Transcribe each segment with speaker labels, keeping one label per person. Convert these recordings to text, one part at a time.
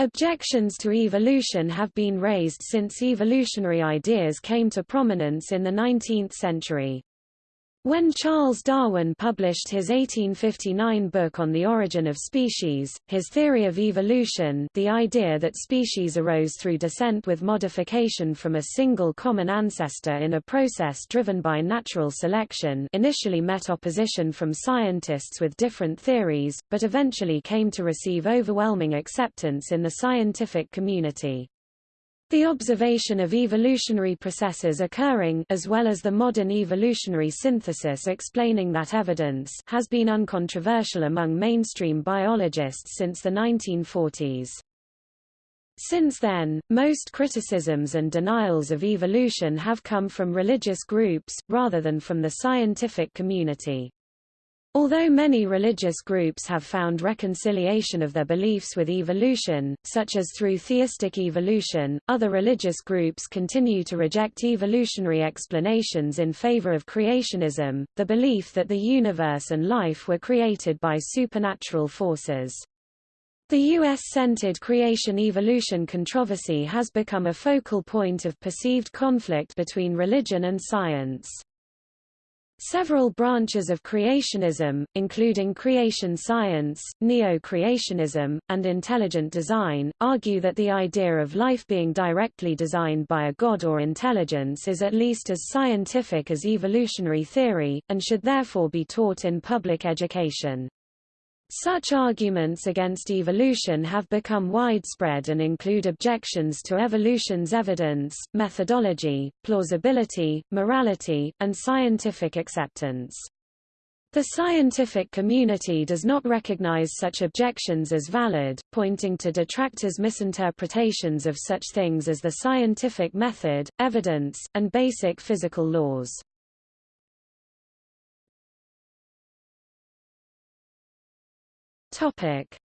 Speaker 1: Objections to evolution have been raised since evolutionary ideas came to prominence in the 19th century. When Charles Darwin published his 1859 book on the origin of species, his theory of evolution the idea that species arose through descent with modification from a single common ancestor in a process driven by natural selection initially met opposition from scientists with different theories, but eventually came to receive overwhelming acceptance in the scientific community. The observation of evolutionary processes occurring as well as the modern evolutionary synthesis explaining that evidence has been uncontroversial among mainstream biologists since the 1940s. Since then, most criticisms and denials of evolution have come from religious groups, rather than from the scientific community. Although many religious groups have found reconciliation of their beliefs with evolution, such as through theistic evolution, other religious groups continue to reject evolutionary explanations in favor of creationism, the belief that the universe and life were created by supernatural forces. The U.S.-centered creation-evolution controversy has become a focal point of perceived conflict between religion and science. Several branches of creationism, including creation science, neo-creationism, and intelligent design, argue that the idea of life being directly designed by a god or intelligence is at least as scientific as evolutionary theory, and should therefore be taught in public education. Such arguments against evolution have become widespread and include objections to evolution's evidence, methodology, plausibility, morality, and scientific acceptance. The scientific community does not recognize such objections as valid, pointing to detractors' misinterpretations of such things as the scientific method, evidence, and basic physical laws.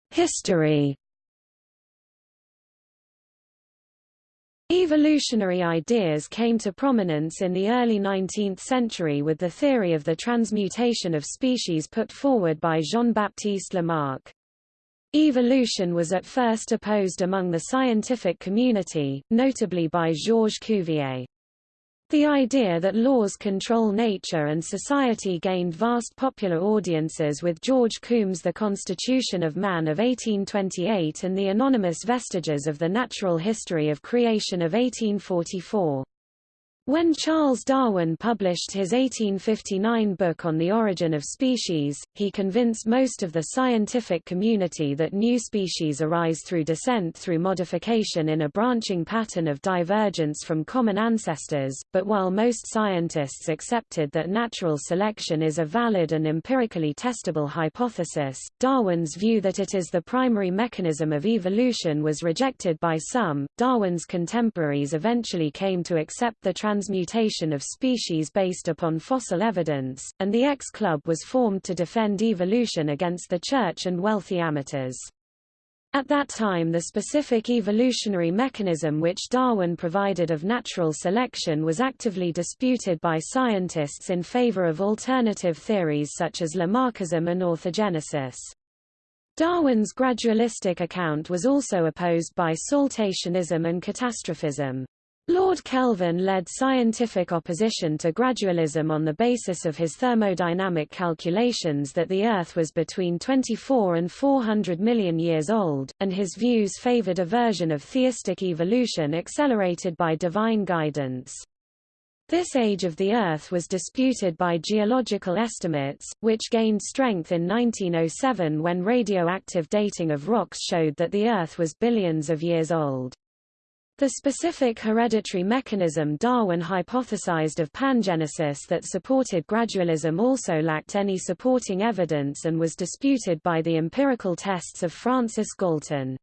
Speaker 1: History. Evolutionary ideas came to prominence in the early 19th century with the theory of the transmutation of species put forward by Jean-Baptiste Lamarck. Evolution was at first opposed among the scientific community, notably by Georges Cuvier. The idea that laws control nature and society gained vast popular audiences with George Combe's The Constitution of Man of 1828 and the anonymous vestiges of the natural history of creation of 1844. When Charles Darwin published his 1859 book on the origin of species, he convinced most of the scientific community that new species arise through descent through modification in a branching pattern of divergence from common ancestors, but while most scientists accepted that natural selection is a valid and empirically testable hypothesis, Darwin's view that it is the primary mechanism of evolution was rejected by some. Darwin's contemporaries eventually came to accept the trans transmutation of species based upon fossil evidence, and the X Club was formed to defend evolution against the church and wealthy amateurs. At that time the specific evolutionary mechanism which Darwin provided of natural selection was actively disputed by scientists in favor of alternative theories such as Lamarckism and orthogenesis. Darwin's gradualistic account was also opposed by saltationism and catastrophism. Lord Kelvin led scientific opposition to gradualism on the basis of his thermodynamic calculations that the Earth was between 24 and 400 million years old, and his views favored a version of theistic evolution accelerated by divine guidance. This age of the Earth was disputed by geological estimates, which gained strength in 1907 when radioactive dating of rocks showed that the Earth was billions of years old. The specific hereditary mechanism Darwin hypothesized of pangenesis that supported gradualism also lacked any supporting evidence and was disputed by the empirical tests of Francis Galton.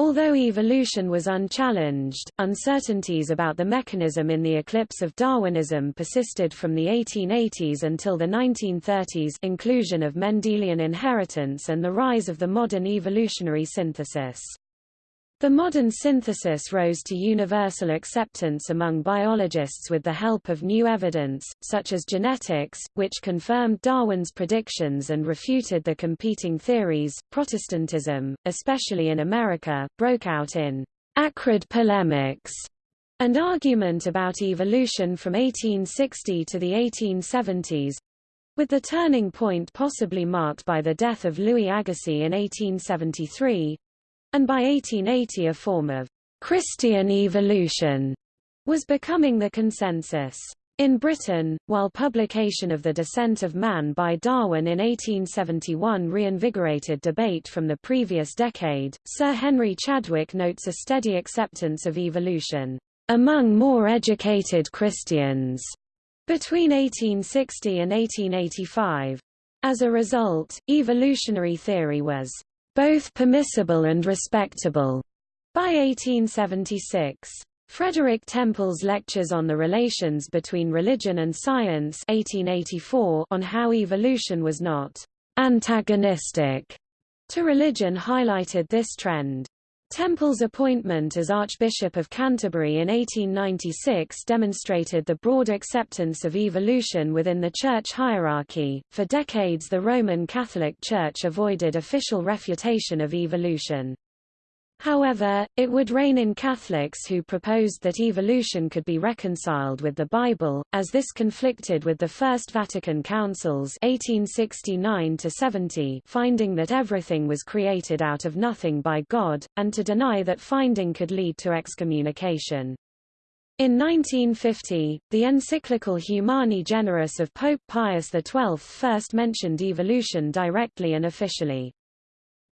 Speaker 1: Although evolution was unchallenged, uncertainties about the mechanism in the eclipse of Darwinism persisted from the 1880s until the 1930s inclusion of Mendelian inheritance and the rise of the modern evolutionary synthesis. The modern synthesis rose to universal acceptance among biologists with the help of new evidence, such as genetics, which confirmed Darwin's predictions and refuted the competing theories. Protestantism, especially in America, broke out in acrid polemics and argument about evolution from 1860 to the 1870s, with the turning point possibly marked by the death of Louis Agassiz in 1873, and by 1880 a form of Christian evolution was becoming the consensus. In Britain, while publication of The Descent of Man by Darwin in 1871 reinvigorated debate from the previous decade, Sir Henry Chadwick notes a steady acceptance of evolution among more educated Christians between 1860 and 1885. As a result, evolutionary theory was both permissible and respectable. By 1876, Frederick Temple's Lectures on the Relations Between Religion and Science 1884 on how evolution was not antagonistic to religion highlighted this trend. Temple's appointment as Archbishop of Canterbury in 1896 demonstrated the broad acceptance of evolution within the church hierarchy. For decades, the Roman Catholic Church avoided official refutation of evolution. However, it would rein in Catholics who proposed that evolution could be reconciled with the Bible, as this conflicted with the First Vatican Councils 1869 finding that everything was created out of nothing by God, and to deny that finding could lead to excommunication. In 1950, the encyclical Humani Generis of Pope Pius XII first mentioned evolution directly and officially.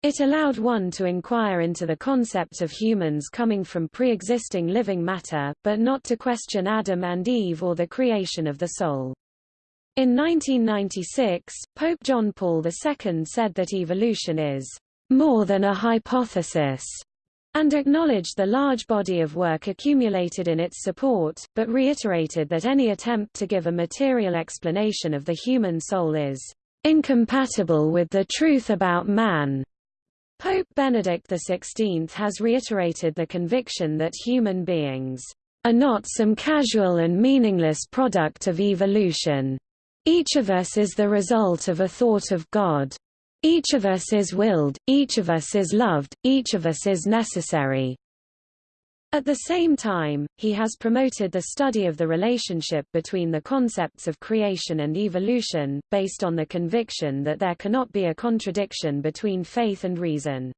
Speaker 1: It allowed one to inquire into the concept of humans coming from pre-existing living matter, but not to question Adam and Eve or the creation of the soul. In 1996, Pope John Paul II said that evolution is more than a hypothesis, and acknowledged the large body of work accumulated in its support, but reiterated that any attempt to give a material explanation of the human soul is incompatible with the truth about man. Pope Benedict XVI has reiterated the conviction that human beings are not some casual and meaningless product of evolution. Each of us is the result of a thought of God. Each of us is willed, each of us is loved, each of us is necessary. At the same time, he has promoted the study of the relationship between the concepts of creation and evolution, based on the conviction that there cannot be a contradiction between faith and reason.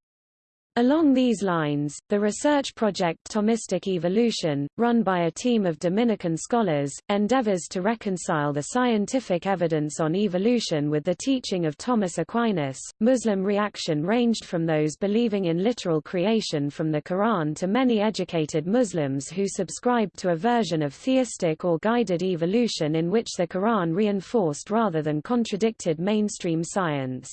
Speaker 1: Along these lines, the research project Thomistic Evolution, run by a team of Dominican scholars, endeavors to reconcile the scientific evidence on evolution with the teaching of Thomas Aquinas. Muslim reaction ranged from those believing in literal creation from the Quran to many educated Muslims who subscribed to a version of theistic or guided evolution in which the Quran reinforced rather than contradicted mainstream science.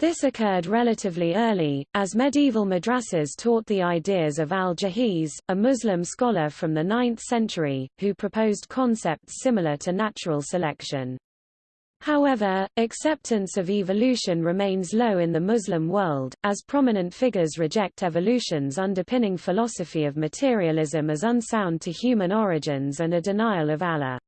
Speaker 1: This occurred relatively early, as medieval madrasas taught the ideas of al-Jahiz, a Muslim scholar from the 9th century, who proposed concepts similar to natural selection. However, acceptance of evolution remains low in the Muslim world, as prominent figures reject evolution's underpinning philosophy of materialism as unsound to human origins and a denial of Allah.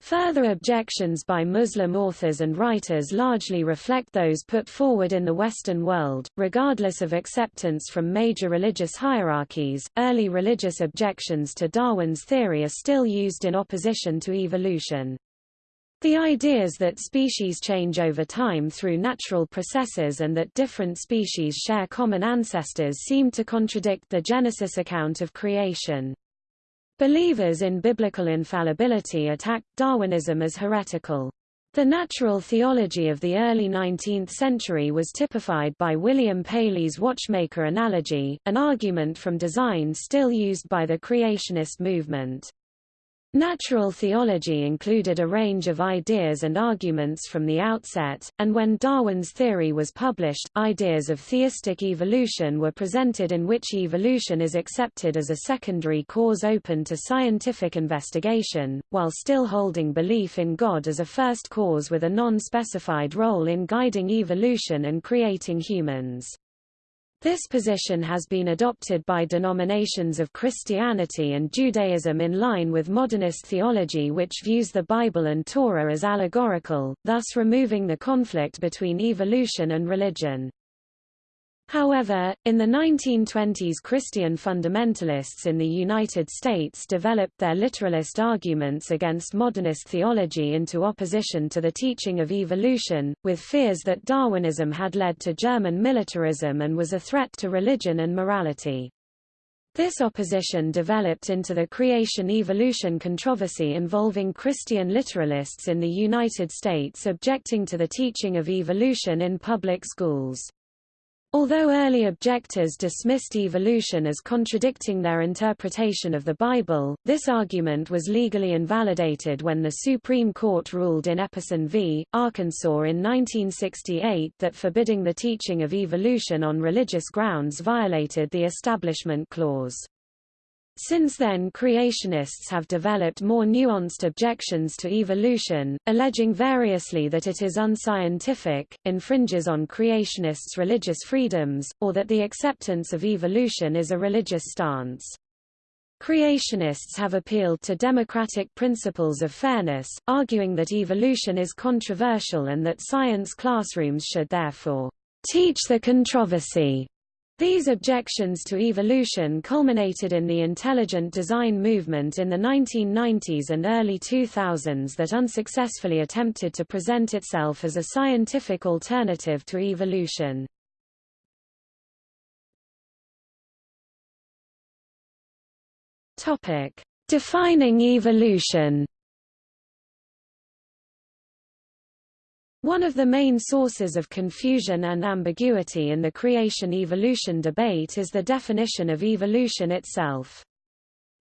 Speaker 1: Further objections by Muslim authors and writers largely reflect those put forward in the Western world, regardless of acceptance from major religious hierarchies. Early religious objections to Darwin's theory are still used in opposition to evolution. The ideas that species change over time through natural processes and that different species share common ancestors seem to contradict the Genesis account of creation. Believers in biblical infallibility attacked Darwinism as heretical. The natural theology of the early 19th century was typified by William Paley's watchmaker analogy, an argument from design still used by the creationist movement. Natural theology included a range of ideas and arguments from the outset, and when Darwin's theory was published, ideas of theistic evolution were presented in which evolution is accepted as a secondary cause open to scientific investigation, while still holding belief in God as a first cause with a non-specified role in guiding evolution and creating humans. This position has been adopted by denominations of Christianity and Judaism in line with modernist theology which views the Bible and Torah as allegorical, thus removing the conflict between evolution and religion. However, in the 1920s Christian fundamentalists in the United States developed their literalist arguments against modernist theology into opposition to the teaching of evolution, with fears that Darwinism had led to German militarism and was a threat to religion and morality. This opposition developed into the creation-evolution controversy involving Christian literalists in the United States objecting to the teaching of evolution in public schools. Although early objectors dismissed evolution as contradicting their interpretation of the Bible, this argument was legally invalidated when the Supreme Court ruled in Epperson v. Arkansas in 1968 that forbidding the teaching of evolution on religious grounds violated the Establishment Clause. Since then creationists have developed more nuanced objections to evolution, alleging variously that it is unscientific, infringes on creationists' religious freedoms, or that the acceptance of evolution is a religious stance. Creationists have appealed to democratic principles of fairness, arguing that evolution is controversial and that science classrooms should therefore teach the controversy these objections to evolution culminated in the intelligent design movement in the 1990s and early 2000s that unsuccessfully attempted to present itself as a scientific alternative to evolution. Defining evolution. One of the main sources of confusion and ambiguity in the creation-evolution debate is the definition of evolution itself.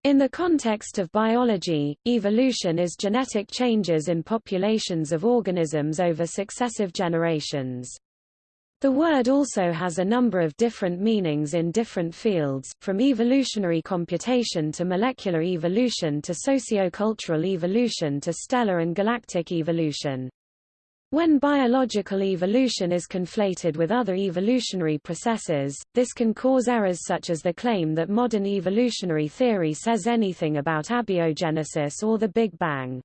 Speaker 1: In the context of biology, evolution is genetic changes in populations of organisms over successive generations. The word also has a number of different meanings in different fields, from evolutionary computation to molecular evolution to sociocultural evolution to stellar and galactic evolution. When biological evolution is conflated with other evolutionary processes, this can cause errors such as the claim that modern evolutionary theory says anything about abiogenesis or the Big Bang.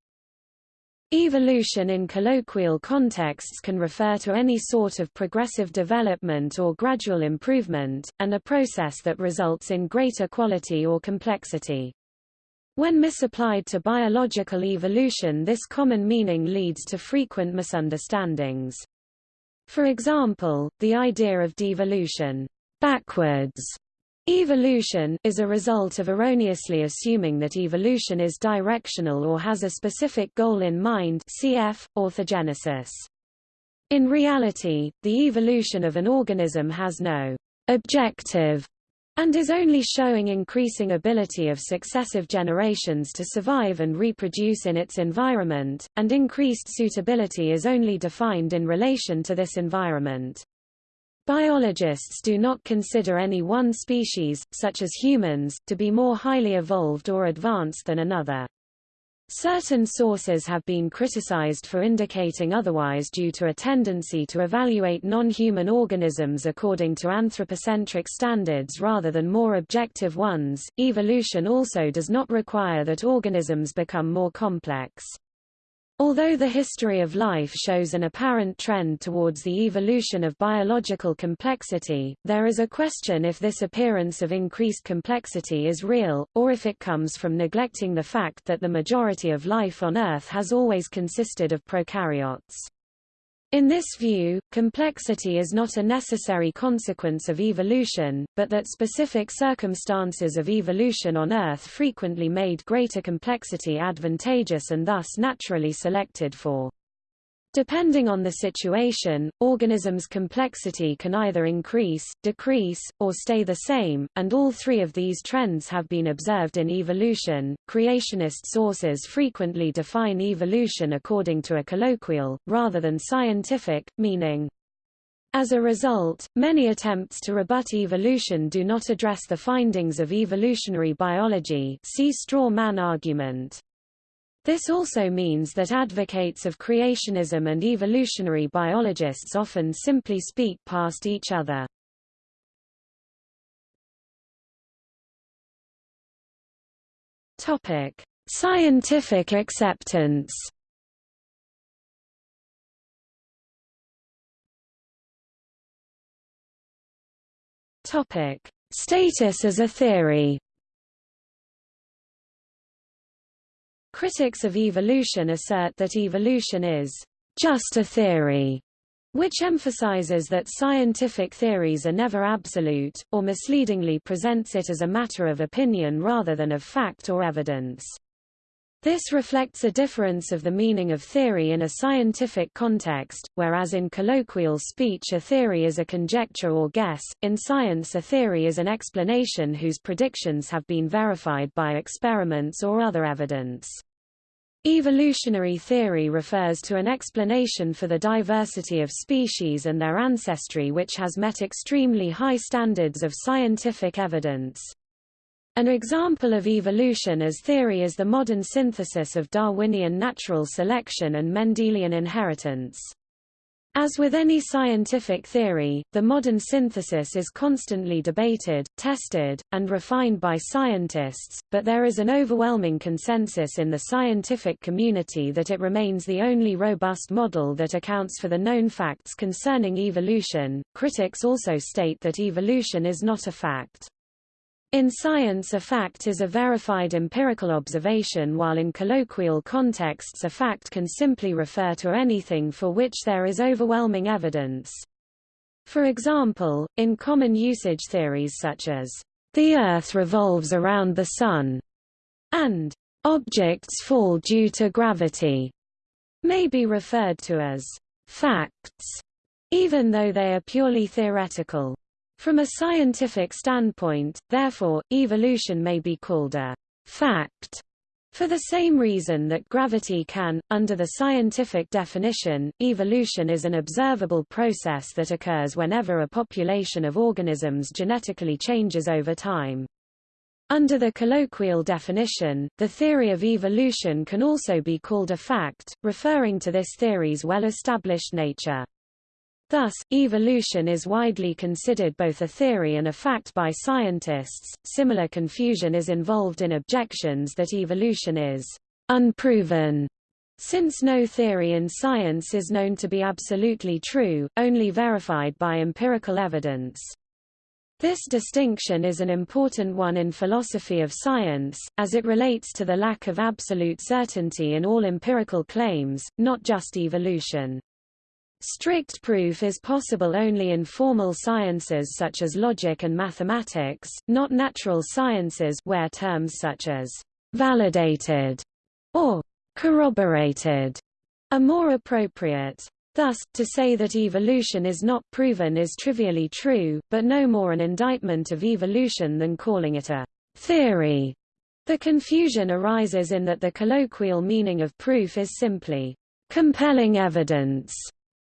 Speaker 1: Evolution in colloquial contexts can refer to any sort of progressive development or gradual improvement, and a process that results in greater quality or complexity. When misapplied to biological evolution this common meaning leads to frequent misunderstandings. For example, the idea of devolution backwards Evolution is a result of erroneously assuming that evolution is directional or has a specific goal in mind cf. orthogenesis. In reality, the evolution of an organism has no objective and is only showing increasing ability of successive generations to survive and reproduce in its environment, and increased suitability is only defined in relation to this environment. Biologists do not consider any one species, such as humans, to be more highly evolved or advanced than another. Certain sources have been criticized for indicating otherwise due to a tendency to evaluate non-human organisms according to anthropocentric standards rather than more objective ones. Evolution also does not require that organisms become more complex. Although the history of life shows an apparent trend towards the evolution of biological complexity, there is a question if this appearance of increased complexity is real, or if it comes from neglecting the fact that the majority of life on Earth has always consisted of prokaryotes. In this view, complexity is not a necessary consequence of evolution, but that specific circumstances of evolution on Earth frequently made greater complexity advantageous and thus naturally selected for. Depending on the situation, organisms' complexity can either increase, decrease, or stay the same, and all three of these trends have been observed in evolution. Creationist sources frequently define evolution according to a colloquial, rather than scientific, meaning. As a result, many attempts to rebut evolution do not address the findings of evolutionary biology see straw man argument. This also means that advocates of creationism and evolutionary biologists often simply speak past each other. Topic: Scientific acceptance. Topic: Status as a theory. Critics of evolution assert that evolution is just a theory, which emphasizes that scientific theories are never absolute, or misleadingly presents it as a matter of opinion rather than of fact or evidence. This reflects a difference of the meaning of theory in a scientific context, whereas in colloquial speech a theory is a conjecture or guess, in science a theory is an explanation whose predictions have been verified by experiments or other evidence. Evolutionary theory refers to an explanation for the diversity of species and their ancestry which has met extremely high standards of scientific evidence. An example of evolution as theory is the modern synthesis of Darwinian natural selection and Mendelian inheritance. As with any scientific theory, the modern synthesis is constantly debated, tested, and refined by scientists, but there is an overwhelming consensus in the scientific community that it remains the only robust model that accounts for the known facts concerning evolution. Critics also state that evolution is not a fact. In science a fact is a verified empirical observation while in colloquial contexts a fact can simply refer to anything for which there is overwhelming evidence. For example, in common usage theories such as, "...the Earth revolves around the Sun", and "...objects fall due to gravity", may be referred to as "...facts", even though they are purely theoretical. From a scientific standpoint, therefore, evolution may be called a fact for the same reason that gravity can, under the scientific definition, evolution is an observable process that occurs whenever a population of organisms genetically changes over time. Under the colloquial definition, the theory of evolution can also be called a fact, referring to this theory's well-established nature. Thus, evolution is widely considered both a theory and a fact by scientists. Similar confusion is involved in objections that evolution is unproven. Since no theory in science is known to be absolutely true, only verified by empirical evidence. This distinction is an important one in philosophy of science, as it relates to the lack of absolute certainty in all empirical claims, not just evolution. Strict proof is possible only in formal sciences such as logic and mathematics, not natural sciences where terms such as validated or corroborated are more appropriate. Thus, to say that evolution is not proven is trivially true, but no more an indictment of evolution than calling it a theory. The confusion arises in that the colloquial meaning of proof is simply compelling evidence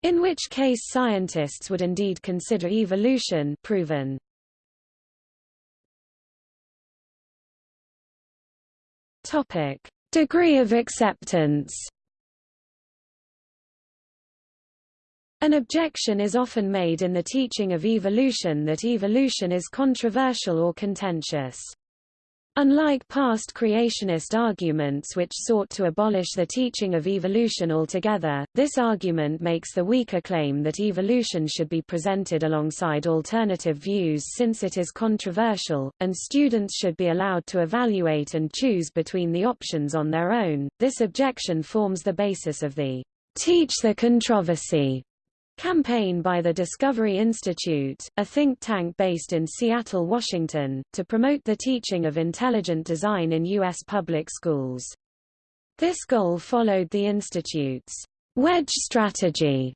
Speaker 1: in which case scientists would indeed consider evolution proven. Topic: Degree of acceptance. An objection is often made in the teaching of evolution that evolution is controversial or contentious. Unlike past creationist arguments which sought to abolish the teaching of evolution altogether, this argument makes the weaker claim that evolution should be presented alongside alternative views since it is controversial, and students should be allowed to evaluate and choose between the options on their own. This objection forms the basis of the Teach the Controversy campaign by the Discovery Institute, a think tank based in Seattle, Washington, to promote the teaching of intelligent design in U.S. public schools. This goal followed the Institute's wedge strategy,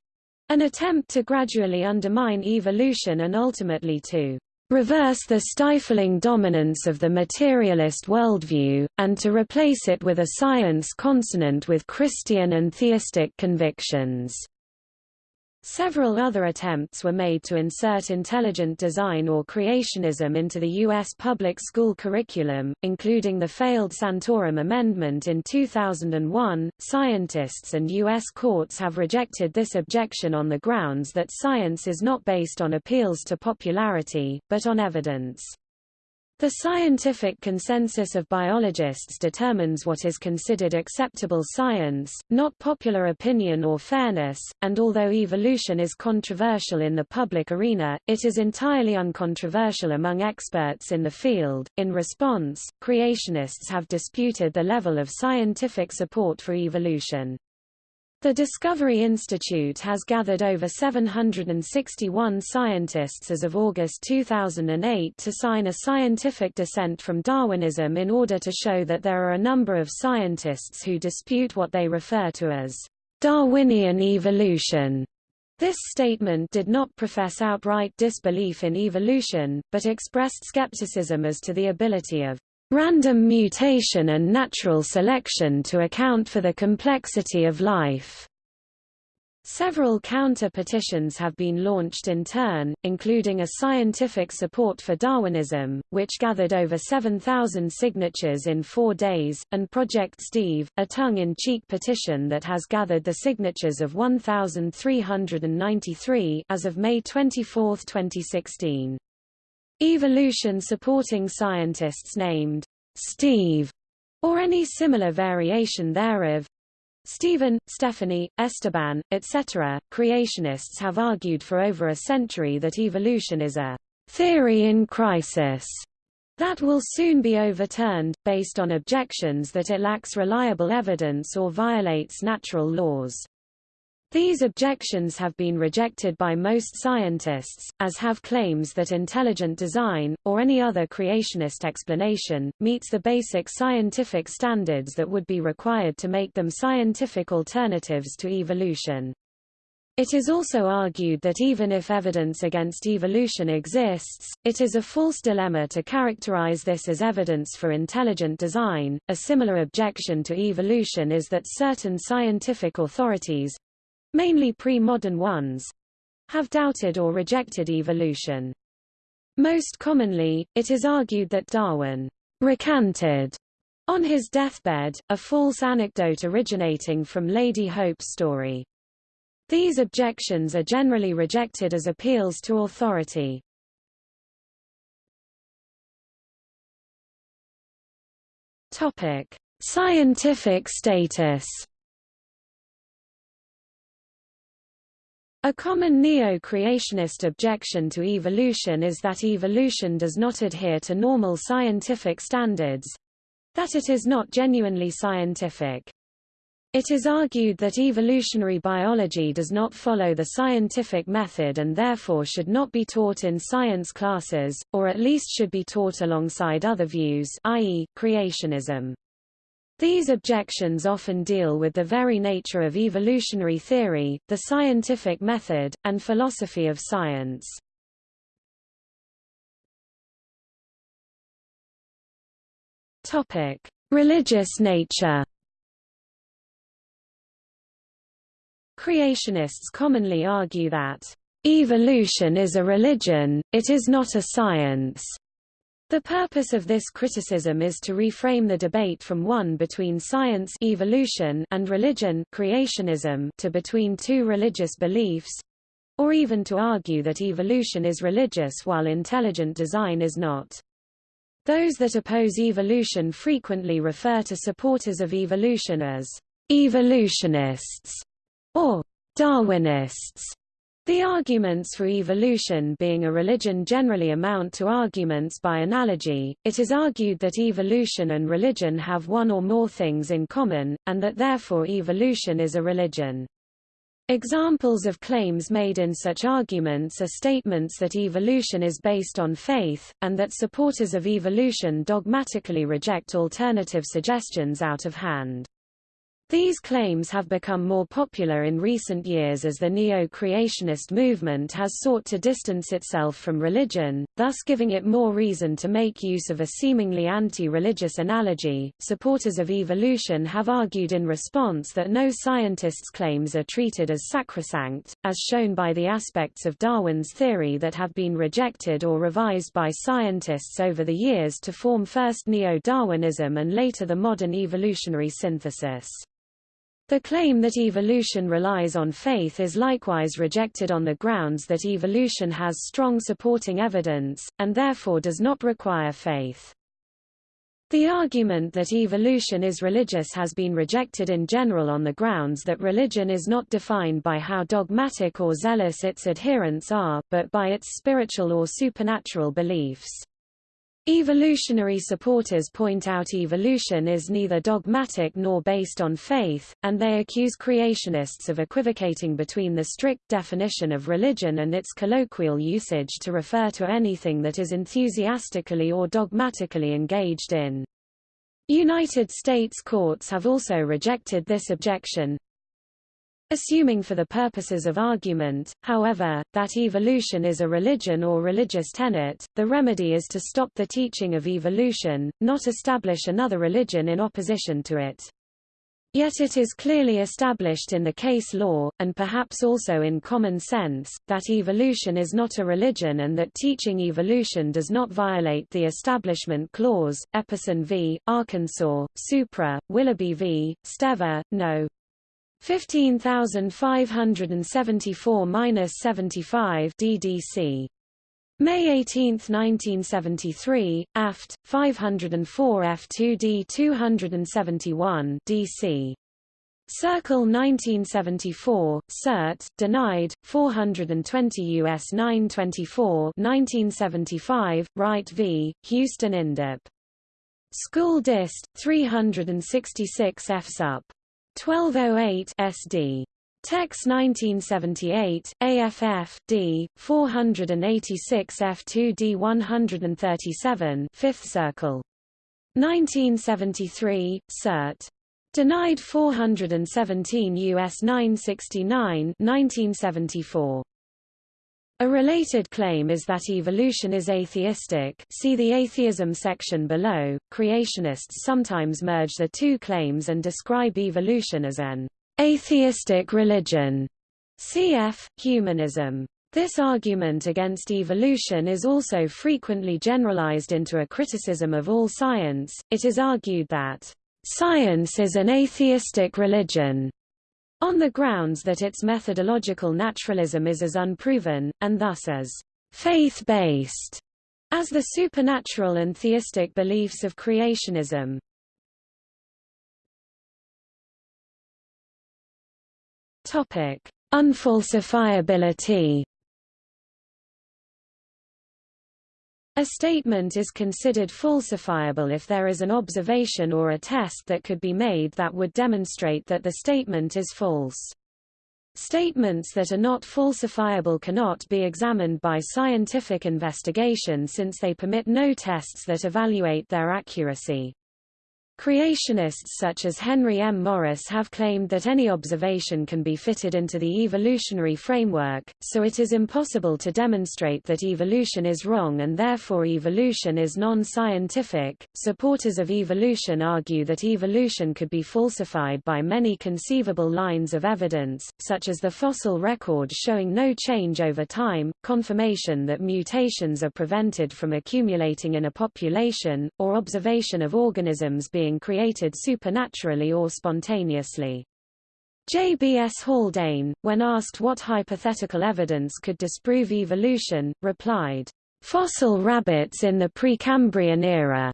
Speaker 1: an attempt to gradually undermine evolution and ultimately to reverse the stifling dominance of the materialist worldview, and to replace it with a science consonant with Christian and theistic convictions. Several other attempts were made to insert intelligent design or creationism into the U.S. public school curriculum, including the failed Santorum Amendment in 2001. Scientists and U.S. courts have rejected this objection on the grounds that science is not based on appeals to popularity, but on evidence. The scientific consensus of biologists determines what is considered acceptable science, not popular opinion or fairness, and although evolution is controversial in the public arena, it is entirely uncontroversial among experts in the field. In response, creationists have disputed the level of scientific support for evolution. The Discovery Institute has gathered over 761 scientists as of August 2008 to sign a scientific dissent from Darwinism in order to show that there are a number of scientists who dispute what they refer to as Darwinian evolution. This statement did not profess outright disbelief in evolution, but expressed skepticism as to the ability of random mutation and natural selection to account for the complexity of life. Several counter-petitions have been launched in turn, including a scientific support for Darwinism, which gathered over 7,000 signatures in four days, and Project Steve, a tongue-in-cheek petition that has gathered the signatures of 1,393 as of May 24, 2016. Evolution supporting scientists named Steve or any similar variation thereof Stephen, Stephanie, Esteban, etc. Creationists have argued for over a century that evolution is a theory in crisis that will soon be overturned, based on objections that it lacks reliable evidence or violates natural laws. These objections have been rejected by most scientists, as have claims that intelligent design, or any other creationist explanation, meets the basic scientific standards that would be required to make them scientific alternatives to evolution. It is also argued that even if evidence against evolution exists, it is a false dilemma to characterize this as evidence for intelligent design. A similar objection to evolution is that certain scientific authorities, mainly pre-modern ones, have doubted or rejected evolution. Most commonly, it is argued that Darwin recanted on his deathbed, a false anecdote originating from Lady Hope's story. These objections are generally rejected as appeals to authority. Topic: Scientific status A common neo-creationist objection to evolution is that evolution does not adhere to normal scientific standards—that it is not genuinely scientific. It is argued that evolutionary biology does not follow the scientific method and therefore should not be taught in science classes, or at least should be taught alongside other views i.e., creationism. These objections often deal with the very nature of evolutionary theory, the scientific method, and philosophy of science. Topic: Religious nature. Creationists commonly argue that evolution is a religion, it is not a science. The purpose of this criticism is to reframe the debate from one between science evolution and religion creationism to between two religious beliefs, or even to argue that evolution is religious while intelligent design is not. Those that oppose evolution frequently refer to supporters of evolution as evolutionists or Darwinists. The arguments for evolution being a religion generally amount to arguments by analogy. It is argued that evolution and religion have one or more things in common, and that therefore evolution is a religion. Examples of claims made in such arguments are statements that evolution is based on faith, and that supporters of evolution dogmatically reject alternative suggestions out of hand. These claims have become more popular in recent years as the neo-creationist movement has sought to distance itself from religion, thus giving it more reason to make use of a seemingly anti-religious analogy. Supporters of evolution have argued in response that no scientist's claims are treated as sacrosanct, as shown by the aspects of Darwin's theory that have been rejected or revised by scientists over the years to form first neo-Darwinism and later the modern evolutionary synthesis. The claim that evolution relies on faith is likewise rejected on the grounds that evolution has strong supporting evidence, and therefore does not require faith. The argument that evolution is religious has been rejected in general on the grounds that religion is not defined by how dogmatic or zealous its adherents are, but by its spiritual or supernatural beliefs. Evolutionary supporters point out evolution is neither dogmatic nor based on faith, and they accuse creationists of equivocating between the strict definition of religion and its colloquial usage to refer to anything that is enthusiastically or dogmatically engaged in. United States courts have also rejected this objection, Assuming for the purposes of argument, however, that evolution is a religion or religious tenet, the remedy is to stop the teaching of evolution, not establish another religion in opposition to it. Yet it is clearly established in the case law, and perhaps also in common sense, that evolution is not a religion and that teaching evolution does not violate the Establishment Clause, Epperson v. Arkansas, Supra, Willoughby v. Stever, No. 15574-75 DDC. May 18, 1973, aft. 504 F2D 271 DC. Circle 1974, cert, denied, 420 U.S. 924 1975, Wright v. Houston INDEP. School Dist. 366 F sup. 1208 SD. Tex 1978, AFF, D, 486 F2D 137 5th Circle. 1973, Cert. Denied 417 U.S. 969 1974. A related claim is that evolution is atheistic see the atheism section below. Creationists sometimes merge the two claims and describe evolution as an atheistic religion. Cf. Humanism. This argument against evolution is also frequently generalized into a criticism of all science. It is argued that science is an atheistic religion on the grounds that its methodological naturalism is as unproven, and thus as faith-based, as the supernatural and theistic beliefs of creationism. Unfalsifiability A statement is considered falsifiable if there is an observation or a test that could be made that would demonstrate that the statement is false. Statements that are not falsifiable cannot be examined by scientific investigation since they permit no tests that evaluate their accuracy. Creationists such as Henry M. Morris have claimed that any observation can be fitted into the evolutionary framework, so it is impossible to demonstrate that evolution is wrong and therefore evolution is non-scientific. Supporters of evolution argue that evolution could be falsified by many conceivable lines of evidence, such as the fossil record showing no change over time, confirmation that mutations are prevented from accumulating in a population, or observation of organisms being being created supernaturally or spontaneously. J. B. S. Haldane, when asked what hypothetical evidence could disprove evolution, replied, "...fossil rabbits in the Precambrian era."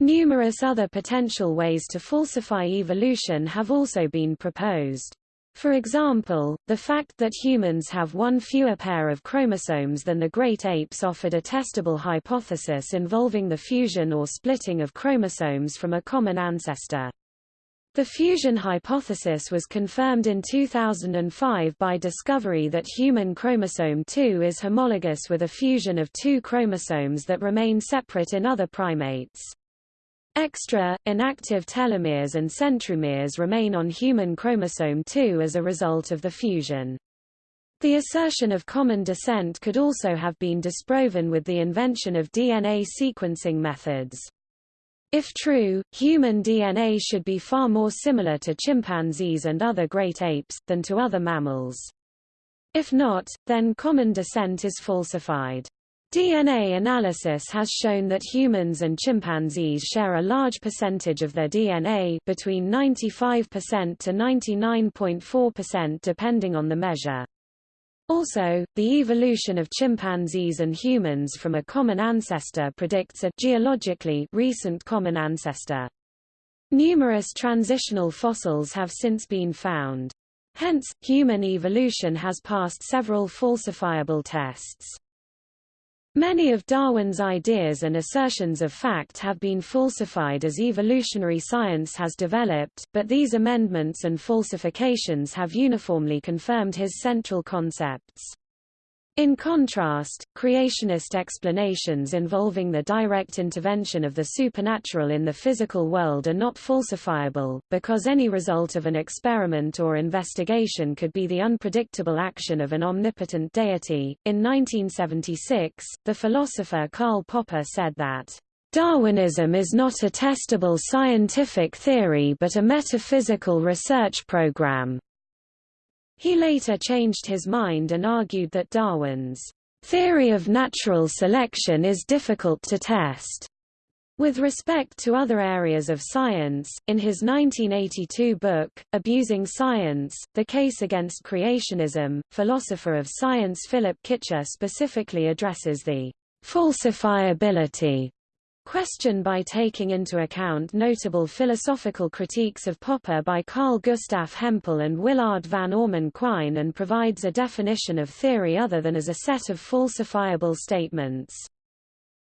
Speaker 1: Numerous other potential ways to falsify evolution have also been proposed. For example, the fact that humans have one fewer pair of chromosomes than the great apes offered a testable hypothesis involving the fusion or splitting of chromosomes from a common ancestor. The fusion hypothesis was confirmed in 2005 by discovery that human chromosome 2 is homologous with a fusion of two chromosomes that remain separate in other primates. Extra, inactive telomeres and centromeres remain on human chromosome 2 as a result of the fusion. The assertion of common descent could also have been disproven with the invention of DNA sequencing methods. If true, human DNA should be far more similar to chimpanzees and other great apes, than to other mammals. If not, then common descent is falsified. DNA analysis has shown that humans and chimpanzees share a large percentage of their DNA between 95% to 99.4% depending on the measure. Also, the evolution of chimpanzees and humans from a common ancestor predicts a geologically recent common ancestor. Numerous transitional fossils have since been found. Hence, human evolution has passed several falsifiable tests. Many of Darwin's ideas and assertions of fact have been falsified as evolutionary science has developed, but these amendments and falsifications have uniformly confirmed his central concepts. In contrast, creationist explanations involving the direct intervention of the supernatural in the physical world are not falsifiable, because any result of an experiment or investigation could be the unpredictable action of an omnipotent deity. In 1976, the philosopher Karl Popper said that, Darwinism is not a testable scientific theory but a metaphysical research program. He later changed his mind and argued that Darwin's theory of natural selection is difficult to test. With respect to other areas of science, in his 1982 book, Abusing Science, The Case Against Creationism, philosopher of science Philip Kitcher specifically addresses the falsifiability Question by taking into account notable philosophical critiques of Popper by Carl Gustav Hempel and Willard van Orman Quine and provides a definition of theory other than as a set of falsifiable statements.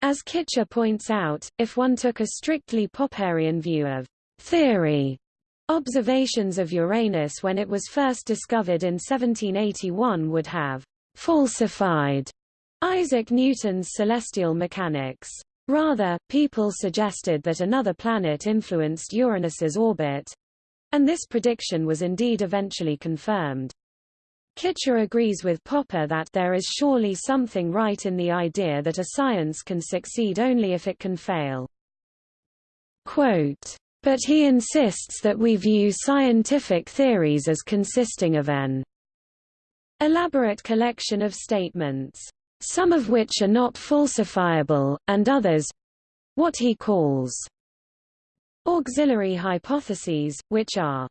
Speaker 1: As Kitcher points out, if one took a strictly Popperian view of theory, observations of Uranus when it was first discovered in 1781 would have falsified Isaac Newton's celestial mechanics. Rather, people suggested that another planet influenced Uranus's orbit, and this prediction was indeed eventually confirmed. Kitcher agrees with Popper that there is surely something right in the idea that a science can succeed only if it can fail. Quote, but he insists that we view scientific theories as consisting of an elaborate collection of statements some of which are not falsifiable, and others—what he calls auxiliary hypotheses, which are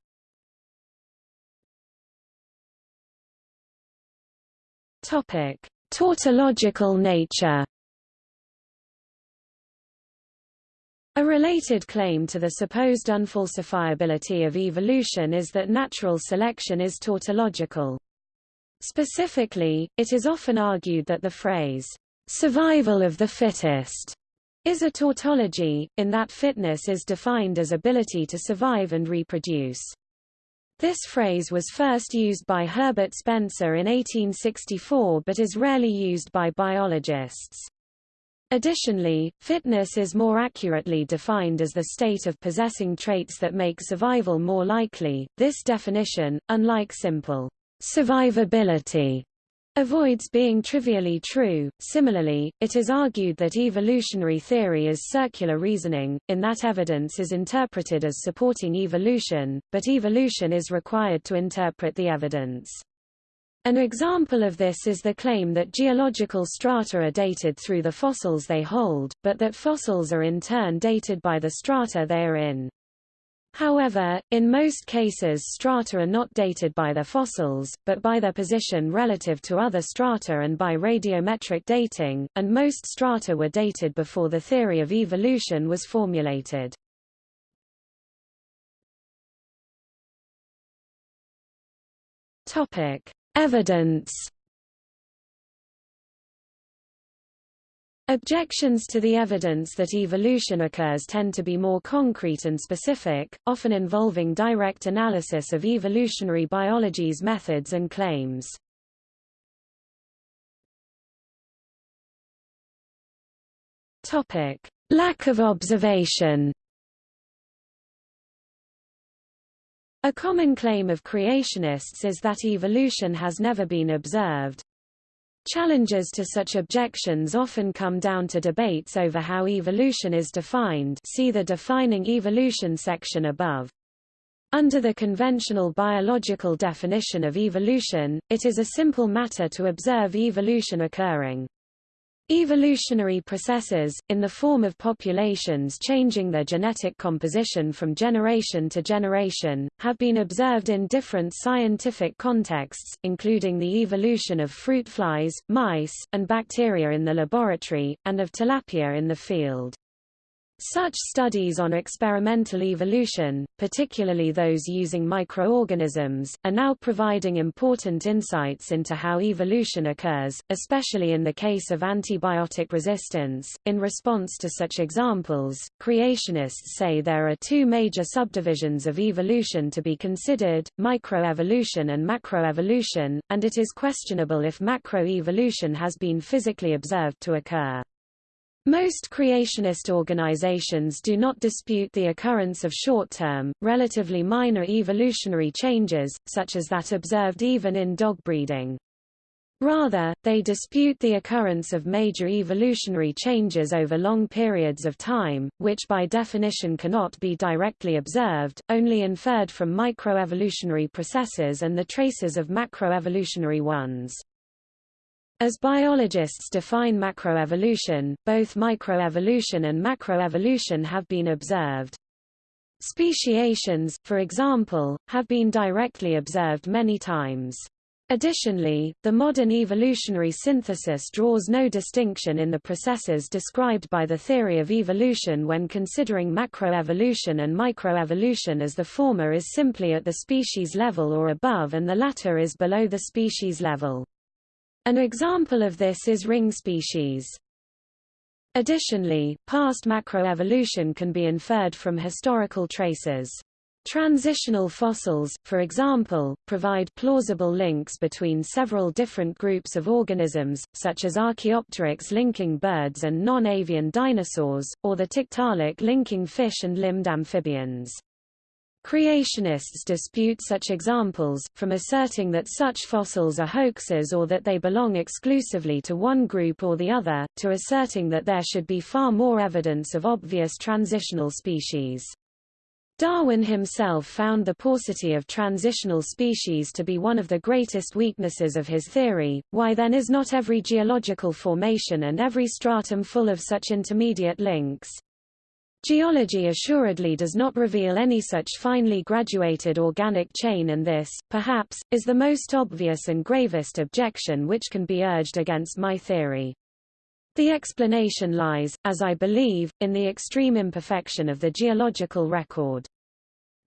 Speaker 1: Topic: Tautological nature. A related claim to the supposed unfalsifiability of evolution is that natural selection is tautological. Specifically, it is often argued that the phrase, survival of the fittest, is a tautology, in that fitness is defined as ability to survive and reproduce. This phrase was first used by Herbert Spencer in 1864 but is rarely used by biologists. Additionally, fitness is more accurately defined as the state of possessing traits that make survival more likely. This definition, unlike simple survivability avoids being trivially true. Similarly, it is argued that evolutionary theory is circular reasoning, in that evidence is interpreted as supporting evolution, but evolution is required to interpret the evidence. An example of this is the claim that geological strata are dated through the fossils they hold, but that fossils are in turn dated by the strata they are in. However, in most cases strata are not dated by their fossils, but by their position relative to other strata and by radiometric dating, and most strata were dated before the theory of evolution was formulated. Evidence Objections to the evidence that evolution occurs tend to be more concrete and specific, often involving direct analysis of evolutionary biology's methods and claims. Topic: Lack of observation. A common claim of creationists is that evolution has never been observed, Challenges to such objections often come down to debates over how evolution is defined see the Defining Evolution section above. Under the conventional biological definition of evolution, it is a simple matter to observe evolution occurring. Evolutionary processes, in the form of populations changing their genetic composition from generation to generation, have been observed in different scientific contexts, including the evolution of fruit flies, mice, and bacteria in the laboratory, and of tilapia in the field. Such studies on experimental evolution, particularly those using microorganisms, are now providing important insights into how evolution occurs, especially in the case of antibiotic resistance. In response to such examples, creationists say there are two major subdivisions of evolution to be considered, microevolution and macroevolution, and it is questionable if macroevolution has been physically observed to occur. Most creationist organizations do not dispute the occurrence of short-term, relatively minor evolutionary changes, such as that observed even in dog breeding. Rather, they dispute the occurrence of major evolutionary changes over long periods of time, which by definition cannot be directly observed, only inferred from microevolutionary processes and the traces of macroevolutionary ones. As biologists define macroevolution, both microevolution and macroevolution have been observed. Speciations, for example, have been directly observed many times. Additionally, the modern evolutionary synthesis draws no distinction in the processes described by the theory of evolution when considering macroevolution and microevolution as the former is simply at the species level or above and the latter is below the species level. An example of this is ring species. Additionally, past macroevolution can be inferred from historical traces. Transitional fossils, for example, provide plausible links between several different groups of organisms, such as Archaeopteryx linking birds and non-avian dinosaurs, or the Tiktaalik linking fish and limbed amphibians. Creationists dispute such examples, from asserting that such fossils are hoaxes or that they belong exclusively to one group or the other, to asserting that there should be far more evidence of obvious transitional species. Darwin himself found the paucity of transitional species to be one of the greatest weaknesses of his theory. Why then is not every geological formation and every stratum full of such intermediate links? Geology assuredly does not reveal any such finely graduated organic chain and this, perhaps, is the most obvious and gravest objection which can be urged against my theory. The explanation lies, as I believe, in the extreme imperfection of the geological record.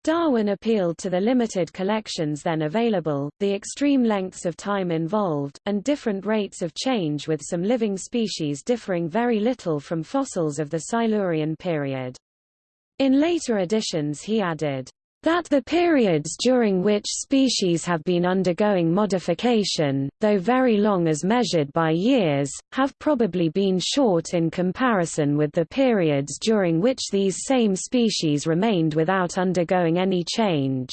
Speaker 1: Darwin appealed to the limited collections then available, the extreme lengths of time involved, and different rates of change with some living species differing very little from fossils of the Silurian period. In later editions he added, that the periods during which species have been undergoing modification, though very long as measured by years, have probably been short in comparison with the periods during which these same species remained without undergoing any change.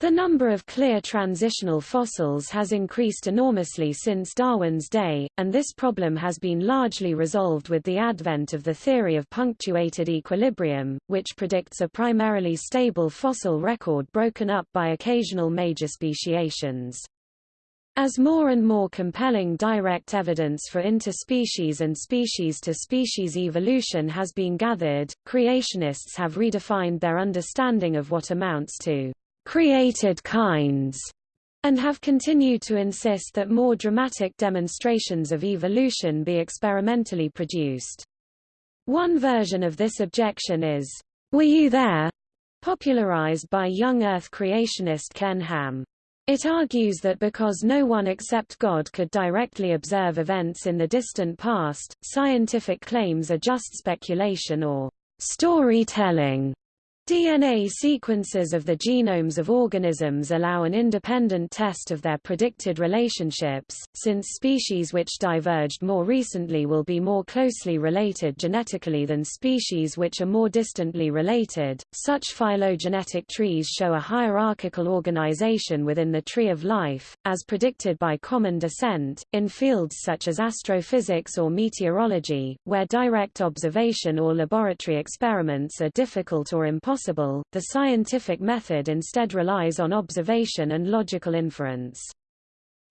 Speaker 1: The number of clear transitional fossils has increased enormously since Darwin's day, and this problem has been largely resolved with the advent of the theory of punctuated equilibrium, which predicts a primarily stable fossil record broken up by occasional major speciations. As more and more compelling direct evidence for interspecies and species-to-species -species evolution has been gathered, creationists have redefined their understanding of what amounts to created kinds, and have continued to insist that more dramatic demonstrations of evolution be experimentally produced. One version of this objection is, Were you there? popularized by young Earth creationist Ken Ham. It argues that because no one except God could directly observe events in the distant past, scientific claims are just speculation or storytelling. DNA sequences of the genomes of organisms allow an independent test of their predicted relationships, since species which diverged more recently will be more closely related genetically than species which are more distantly related. Such phylogenetic trees show a hierarchical organization within the tree of life, as predicted by common descent, in fields such as astrophysics or meteorology, where direct observation or laboratory experiments are difficult or impossible possible, the scientific method instead relies on observation and logical inference.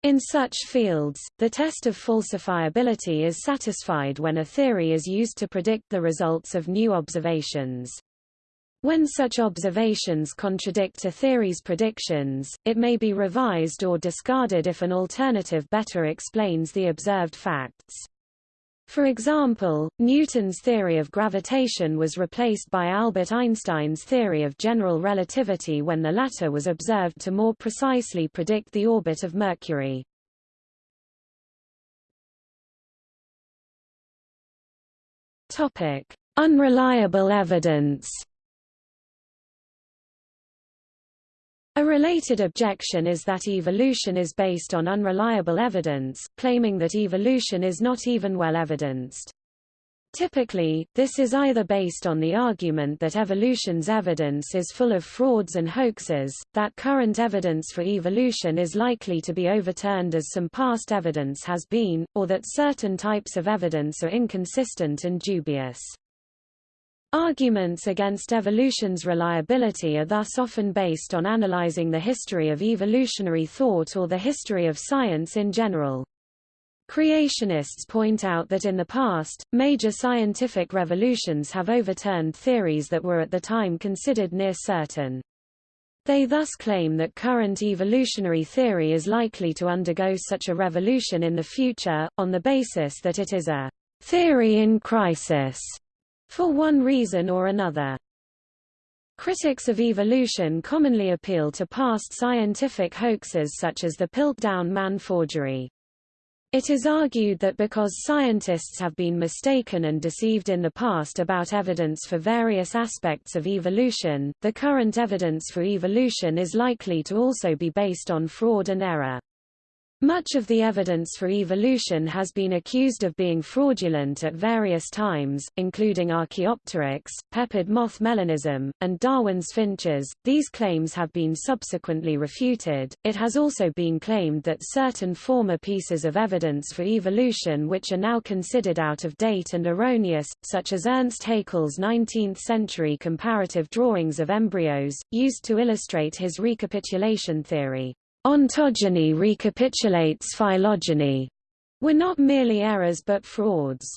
Speaker 1: In such fields, the test of falsifiability is satisfied when a theory is used to predict the results of new observations. When such observations contradict a theory's predictions, it may be revised or discarded if an alternative better explains the observed facts. For example, Newton's theory of gravitation was replaced by Albert Einstein's theory of general relativity when the latter was observed to more precisely predict the orbit of Mercury. Topic: Unreliable evidence. A related objection is that evolution is based on unreliable evidence, claiming that evolution is not even well evidenced. Typically, this is either based on the argument that evolution's evidence is full of frauds and hoaxes, that current evidence for evolution is likely to be overturned as some past evidence has been, or that certain types of evidence are inconsistent and dubious. Arguments against evolution's reliability are thus often based on analyzing the history of evolutionary thought or the history of science in general. Creationists point out that in the past, major scientific revolutions have overturned theories that were at the time considered near certain. They thus claim that current evolutionary theory is likely to undergo such a revolution in the future, on the basis that it is a theory in crisis for one reason or another. Critics of evolution commonly appeal to past scientific hoaxes such as the Piltdown man forgery. It is argued that because scientists have been mistaken and deceived in the past about evidence for various aspects of evolution, the current evidence for evolution is likely to also be based on fraud and error. Much of the evidence for evolution has been accused of being fraudulent at various times, including Archaeopteryx, peppered moth melanism, and Darwin's finches. These claims have been subsequently refuted. It has also been claimed that certain former pieces of evidence for evolution which are now considered out of date and erroneous, such as Ernst Haeckel's 19th-century comparative drawings of embryos, used to illustrate his recapitulation theory. Ontogeny recapitulates phylogeny, were not merely errors but frauds.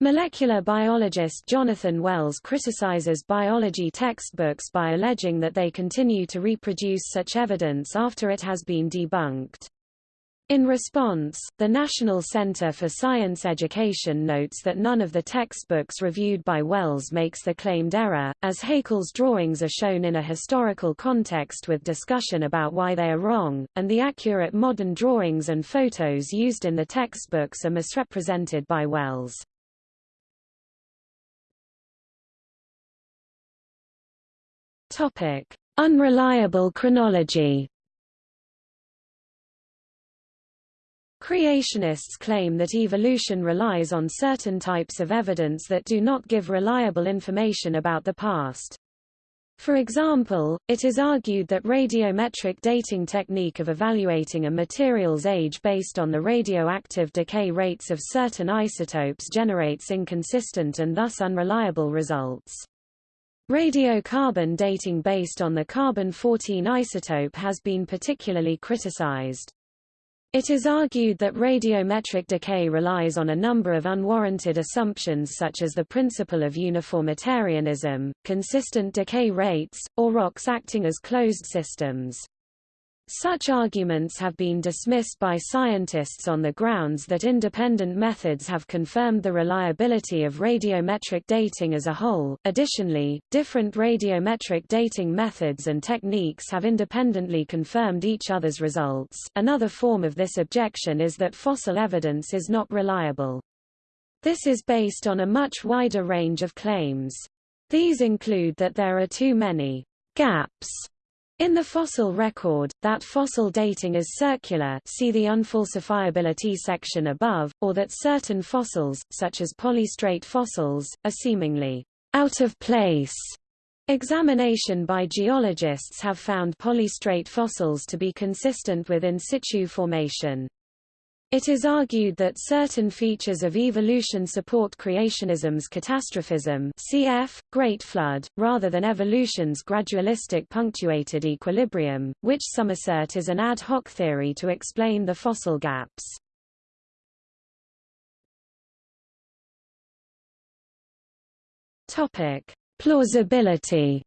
Speaker 1: Molecular biologist Jonathan Wells criticizes biology textbooks by alleging that they continue to reproduce such evidence after it has been debunked. In response, the National Center for Science Education notes that none of the textbooks reviewed by Wells makes the claimed error, as Haeckel's drawings are shown in a historical context with discussion about why they are wrong, and the accurate modern drawings and photos used in the textbooks are misrepresented by Wells. Unreliable chronology Creationists claim that evolution relies on certain types of evidence that do not give reliable information about the past. For example, it is argued that radiometric dating technique of evaluating a material's age based on the radioactive decay rates of certain isotopes generates inconsistent and thus unreliable results. Radiocarbon dating based on the carbon-14 isotope has been particularly criticized. It is argued that radiometric decay relies on a number of unwarranted assumptions such as the principle of uniformitarianism, consistent decay rates, or rocks acting as closed systems. Such arguments have been dismissed by scientists on the grounds that independent methods have confirmed the reliability of radiometric dating as a whole. Additionally, different radiometric dating methods and techniques have independently confirmed each other's results. Another form of this objection is that fossil evidence is not reliable. This is based on a much wider range of claims. These include that there are too many gaps in the fossil record, that fossil dating is circular see the unfalsifiability section above, or that certain fossils, such as polystrate fossils, are seemingly out of place. Examination by geologists have found polystrate fossils to be consistent with in situ formation. It is argued that certain features of evolution support creationism's catastrophism cf. Great Flood, rather than evolution's gradualistic punctuated equilibrium, which some assert is an ad hoc theory to explain the fossil gaps. Plausibility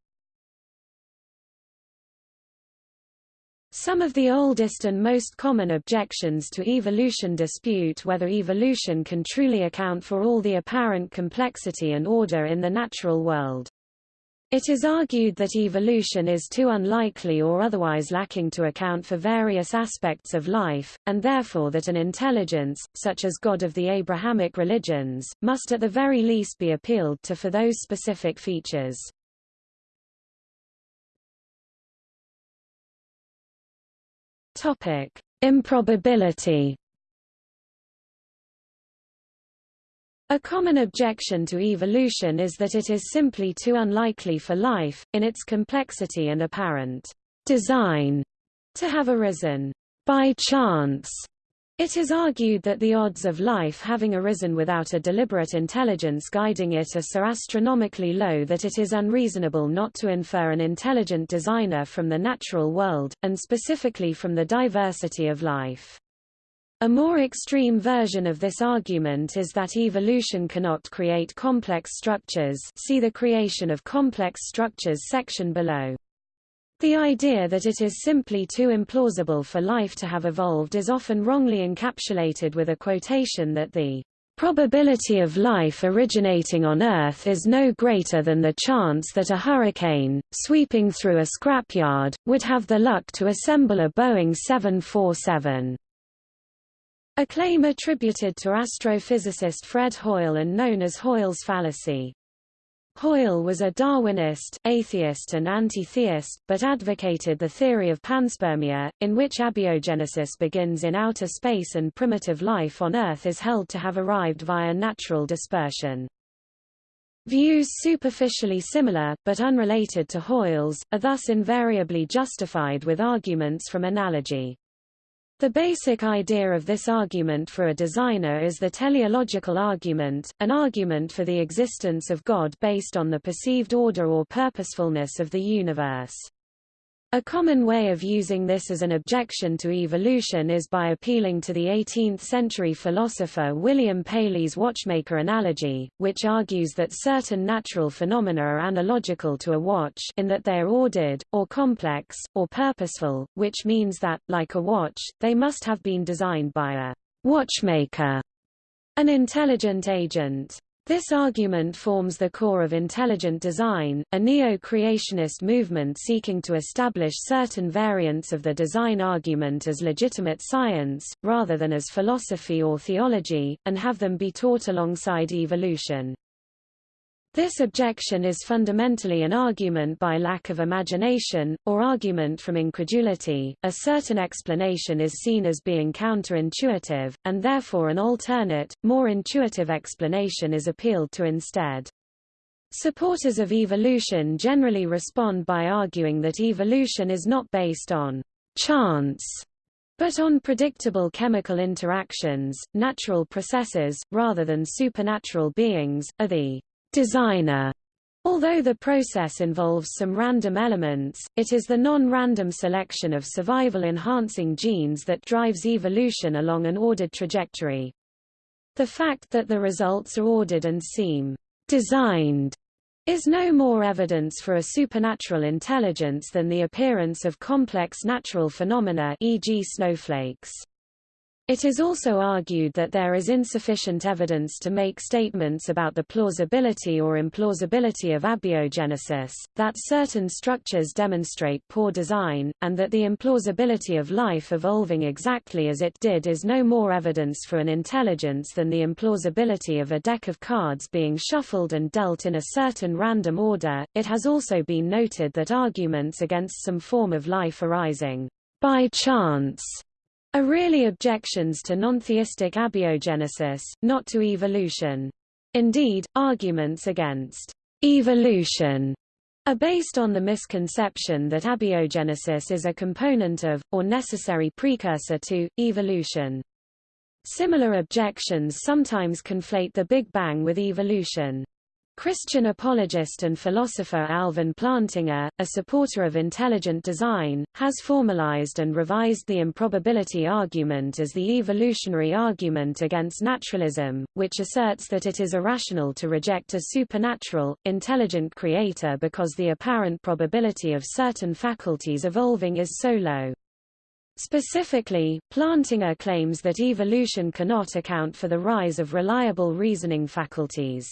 Speaker 1: Some of the oldest and most common objections to evolution dispute whether evolution can truly account for all the apparent complexity and order in the natural world. It is argued that evolution is too unlikely or otherwise lacking to account for various aspects of life, and therefore that an intelligence, such as God of the Abrahamic religions, must at the very least be appealed to for those specific features. Topic: Improbability. A common objection to evolution is that it is simply too unlikely for life, in its complexity and apparent design, to have arisen by chance it is argued that the odds of life having arisen without a deliberate intelligence guiding it are so astronomically low that it is unreasonable not to infer an intelligent designer from the natural world, and specifically from the diversity of life. A more extreme version of this argument is that evolution cannot create complex structures see the creation of complex structures section below. The idea that it is simply too implausible for life to have evolved is often wrongly encapsulated with a quotation that the probability of life originating on Earth is no greater than the chance that a hurricane, sweeping through a scrapyard, would have the luck to assemble a Boeing 747. A claim attributed to astrophysicist Fred Hoyle and known as Hoyle's fallacy. Hoyle was a Darwinist, atheist and anti-theist, but advocated the theory of panspermia, in which abiogenesis begins in outer space and primitive life on Earth is held to have arrived via natural dispersion. Views superficially similar, but unrelated to Hoyle's, are thus invariably justified with arguments from analogy. The basic idea of this argument for a designer is the teleological argument, an argument for the existence of God based on the perceived order or purposefulness of the universe. A common way of using this as an objection to evolution is by appealing to the 18th-century philosopher William Paley's watchmaker analogy, which argues that certain natural phenomena are analogical to a watch in that they are ordered, or complex, or purposeful, which means that, like a watch, they must have been designed by a watchmaker, an intelligent agent. This argument forms the core of intelligent design, a neo-creationist movement seeking to establish certain variants of the design argument as legitimate science, rather than as philosophy or theology, and have them be taught alongside evolution. This objection is fundamentally an argument by lack of imagination, or argument from incredulity. A certain explanation is seen as being counterintuitive, and therefore an alternate, more intuitive explanation is appealed to instead. Supporters of evolution generally respond by arguing that evolution is not based on chance, but on predictable chemical interactions, natural processes, rather than supernatural beings, are the designer. Although the process involves some random elements, it is the non-random selection of survival-enhancing genes that drives evolution along an ordered trajectory. The fact that the results are ordered and seem designed is no more evidence for a supernatural intelligence than the appearance of complex natural phenomena e.g. snowflakes. It is also argued that there is insufficient evidence to make statements about the plausibility or implausibility of abiogenesis, that certain structures demonstrate poor design, and that the implausibility of life evolving exactly as it did is no more evidence for an intelligence than the implausibility of a deck of cards being shuffled and dealt in a certain random order. It has also been noted that arguments against some form of life arising by chance are really objections to nontheistic abiogenesis, not to evolution. Indeed, arguments against evolution are based on the misconception that abiogenesis is a component of, or necessary precursor to, evolution. Similar objections sometimes conflate the Big Bang with evolution. Christian apologist and philosopher Alvin Plantinga, a supporter of intelligent design, has formalized and revised the improbability argument as the evolutionary argument against naturalism, which asserts that it is irrational to reject a supernatural, intelligent creator because the apparent probability of certain faculties evolving is so low. Specifically, Plantinga claims that evolution cannot account for the rise of reliable reasoning faculties.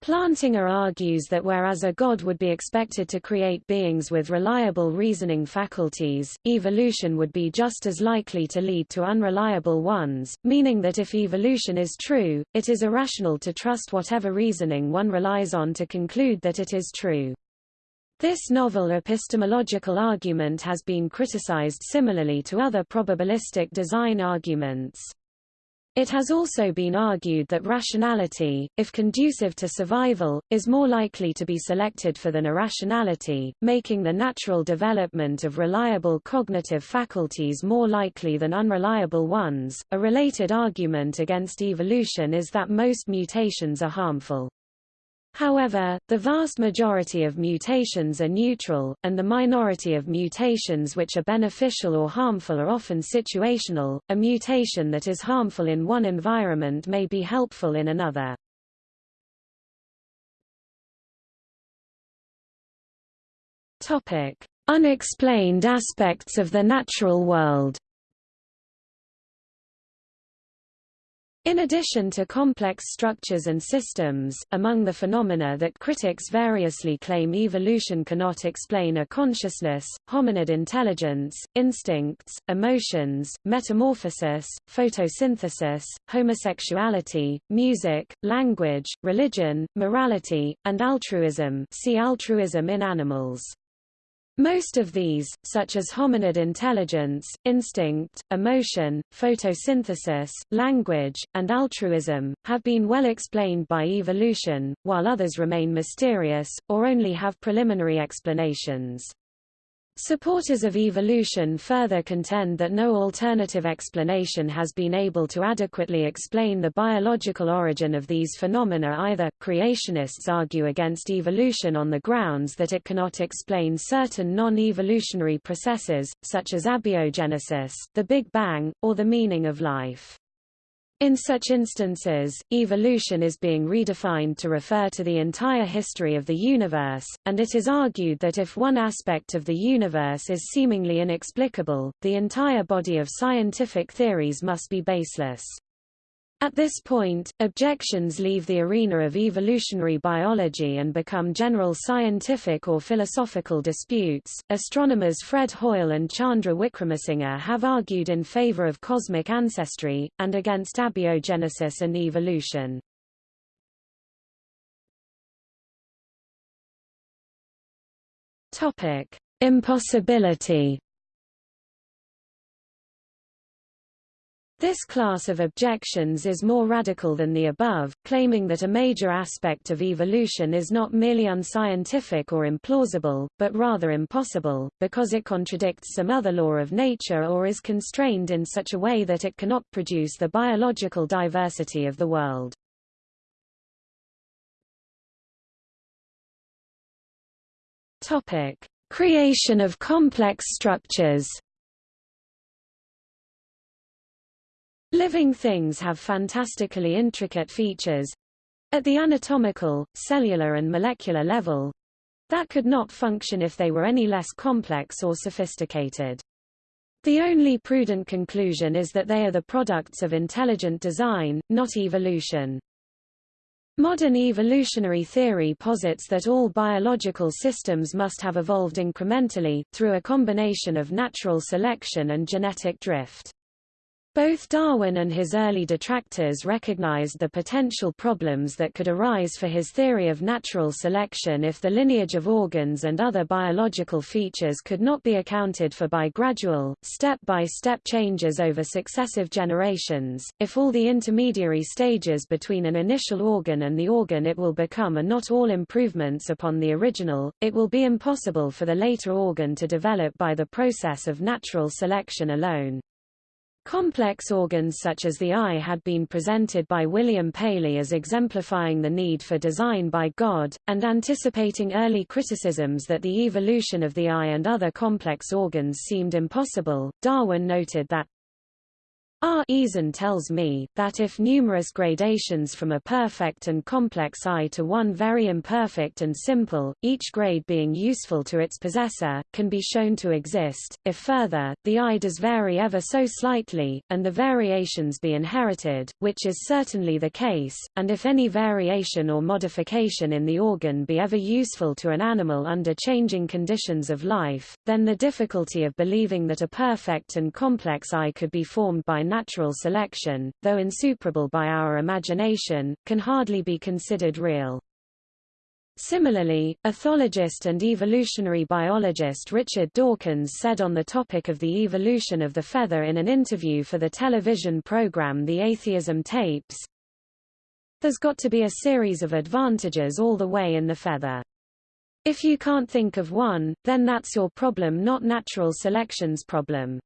Speaker 1: Plantinga argues that whereas a god would be expected to create beings with reliable reasoning faculties, evolution would be just as likely to lead to unreliable ones, meaning that if evolution is true, it is irrational to trust whatever reasoning one relies on to conclude that it is true. This novel epistemological argument has been criticized similarly to other probabilistic design arguments. It has also been argued that rationality, if conducive to survival, is more likely to be selected for than irrationality, making the natural development of reliable cognitive faculties more likely than unreliable ones. A related argument against evolution is that most mutations are harmful. However, the vast majority of mutations are neutral, and the minority of mutations which are beneficial or harmful are often situational. A mutation that is harmful in one environment may be helpful in another. Topic: Unexplained aspects of the natural world. In addition to complex structures and systems, among the phenomena that critics variously claim evolution cannot explain are consciousness, hominid intelligence, instincts, emotions, metamorphosis, photosynthesis, homosexuality, music, language, religion, morality, and altruism see altruism in animals. Most of these, such as hominid intelligence, instinct, emotion, photosynthesis, language, and altruism, have been well explained by evolution, while others remain mysterious, or only have preliminary explanations. Supporters of evolution further contend that no alternative explanation has been able to adequately explain the biological origin of these phenomena either. Creationists argue against evolution on the grounds that it cannot explain certain non-evolutionary processes, such as abiogenesis, the Big Bang, or the meaning of life. In such instances, evolution is being redefined to refer to the entire history of the universe, and it is argued that if one aspect of the universe is seemingly inexplicable, the entire body of scientific theories must be baseless. At this point, objections leave the arena of evolutionary biology and become general scientific or philosophical disputes. Astronomers Fred Hoyle and Chandra Wickramasinghe have argued in favor of cosmic ancestry, and against abiogenesis and evolution. Topic: Impossibility This class of objections is more radical than the above, claiming that a major aspect of evolution is not merely unscientific or implausible, but rather impossible, because it contradicts some other law of nature or is constrained in such a way that it cannot produce the biological diversity of the world. Topic: Creation of complex structures. Living things have fantastically intricate features at the anatomical, cellular and molecular level that could not function if they were any less complex or sophisticated. The only prudent conclusion is that they are the products of intelligent design, not evolution. Modern evolutionary theory posits that all biological systems must have evolved incrementally, through a combination of natural selection and genetic drift. Both Darwin and his early detractors recognized the potential problems that could arise for his theory of natural selection if the lineage of organs and other biological features could not be accounted for by gradual, step-by-step -step changes over successive generations. If all the intermediary stages between an initial organ and the organ it will become are not all improvements upon the original, it will be impossible for the later organ to develop by the process of natural selection alone. Complex organs such as the eye had been presented by William Paley as exemplifying the need for design by God, and anticipating early criticisms that the evolution of the eye and other complex organs seemed impossible. Darwin noted that R. Eason tells me, that if numerous gradations from a perfect and complex eye to one very imperfect and simple, each grade being useful to its possessor, can be shown to exist, if further, the eye does vary ever so slightly, and the variations be inherited, which is certainly the case, and if any variation or modification in the organ be ever useful to an animal under changing conditions of life, then the difficulty of believing that a perfect and complex eye could be formed by natural selection, though insuperable by our imagination, can hardly be considered real. Similarly, ethologist and evolutionary biologist Richard Dawkins said on the topic of the evolution of the feather in an interview for the television program The Atheism Tapes, There's got to be a series of advantages all the way in the feather. If you can't think of one, then that's your problem not natural selection's problem.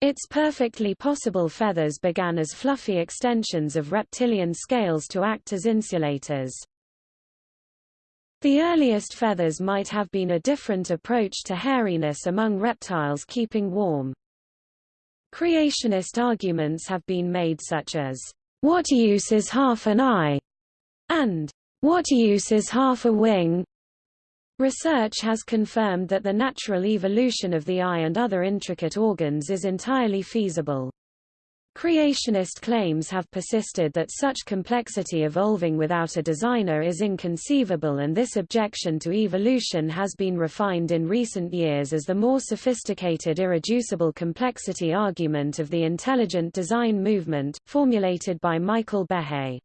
Speaker 1: Its perfectly possible feathers began as fluffy extensions of reptilian scales to act as insulators. The earliest feathers might have been a different approach to hairiness among reptiles keeping warm. Creationist arguments have been made such as, what use is half an eye? and what use is half a wing? Research has confirmed that the natural evolution of the eye and other intricate organs is entirely feasible. Creationist claims have persisted that such complexity evolving without a designer is inconceivable and this objection to evolution has been refined in recent years as the more sophisticated irreducible complexity argument of the intelligent design movement, formulated by Michael Behe.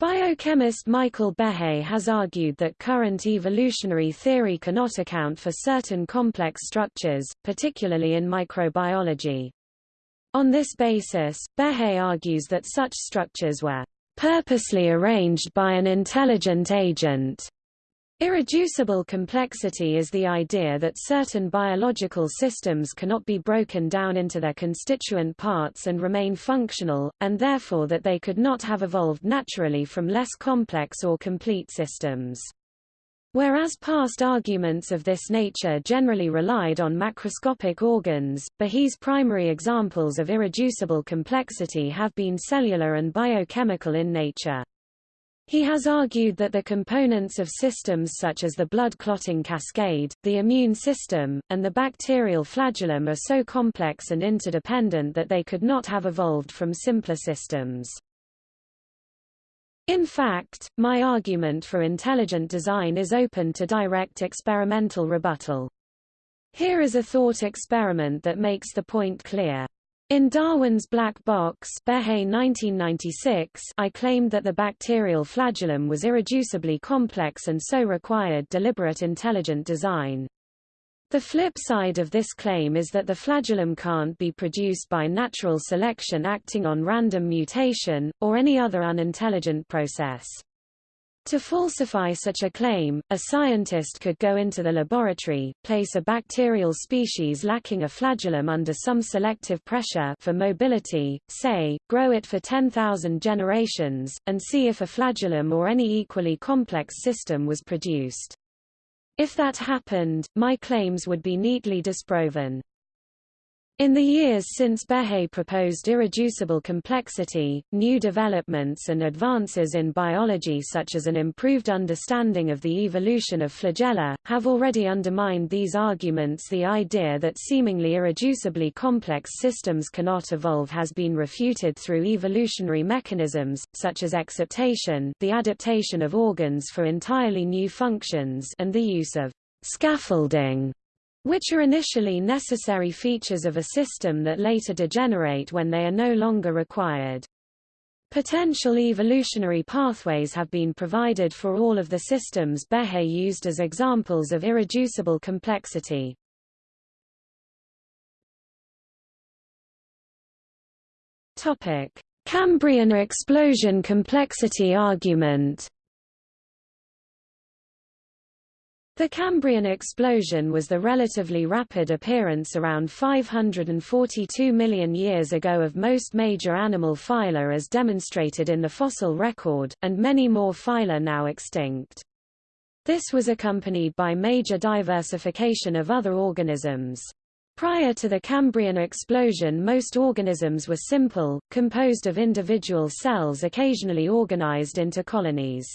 Speaker 1: Biochemist Michael Behe has argued that current evolutionary theory cannot account for certain complex structures, particularly in microbiology. On this basis, Behe argues that such structures were purposely arranged by an intelligent agent Irreducible complexity is the idea that certain biological systems cannot be broken down into their constituent parts and remain functional, and therefore that they could not have evolved naturally from less complex or complete systems. Whereas past arguments of this nature generally relied on macroscopic organs, Behe's primary examples of irreducible complexity have been cellular and biochemical in nature. He has argued that the components of systems such as the blood clotting cascade, the immune system, and the bacterial flagellum are so complex and interdependent that they could not have evolved from simpler systems. In fact, my argument for intelligent design is open to direct experimental rebuttal. Here is a thought experiment that makes the point clear. In Darwin's Black Box Behe 1996, I claimed that the bacterial flagellum was irreducibly complex and so required deliberate intelligent design. The flip side of this claim is that the flagellum can't be produced by natural selection acting on random mutation, or any other unintelligent process. To falsify such a claim, a scientist could go into the laboratory, place a bacterial species lacking a flagellum under some selective pressure for mobility, say, grow it for 10,000 generations, and see if a flagellum or any equally complex system was produced. If that happened, my claims would be neatly disproven. In the years since Behe proposed irreducible complexity, new developments and advances in biology such as an improved understanding of the evolution of flagella, have already undermined these arguments. The idea that seemingly irreducibly complex systems cannot evolve has been refuted through evolutionary mechanisms, such as exaptation the adaptation of organs for entirely new functions and the use of scaffolding which are initially necessary features of a system that later degenerate when they are no longer required. Potential evolutionary pathways have been provided for all of the systems Behe used as examples of irreducible complexity. Topic: Cambrian explosion complexity argument The Cambrian explosion was the relatively rapid appearance around 542 million years ago of most major animal phyla as demonstrated in the fossil record, and many more phyla now extinct. This was accompanied by major diversification of other organisms. Prior to the Cambrian explosion most organisms were simple, composed of individual cells occasionally organized into colonies.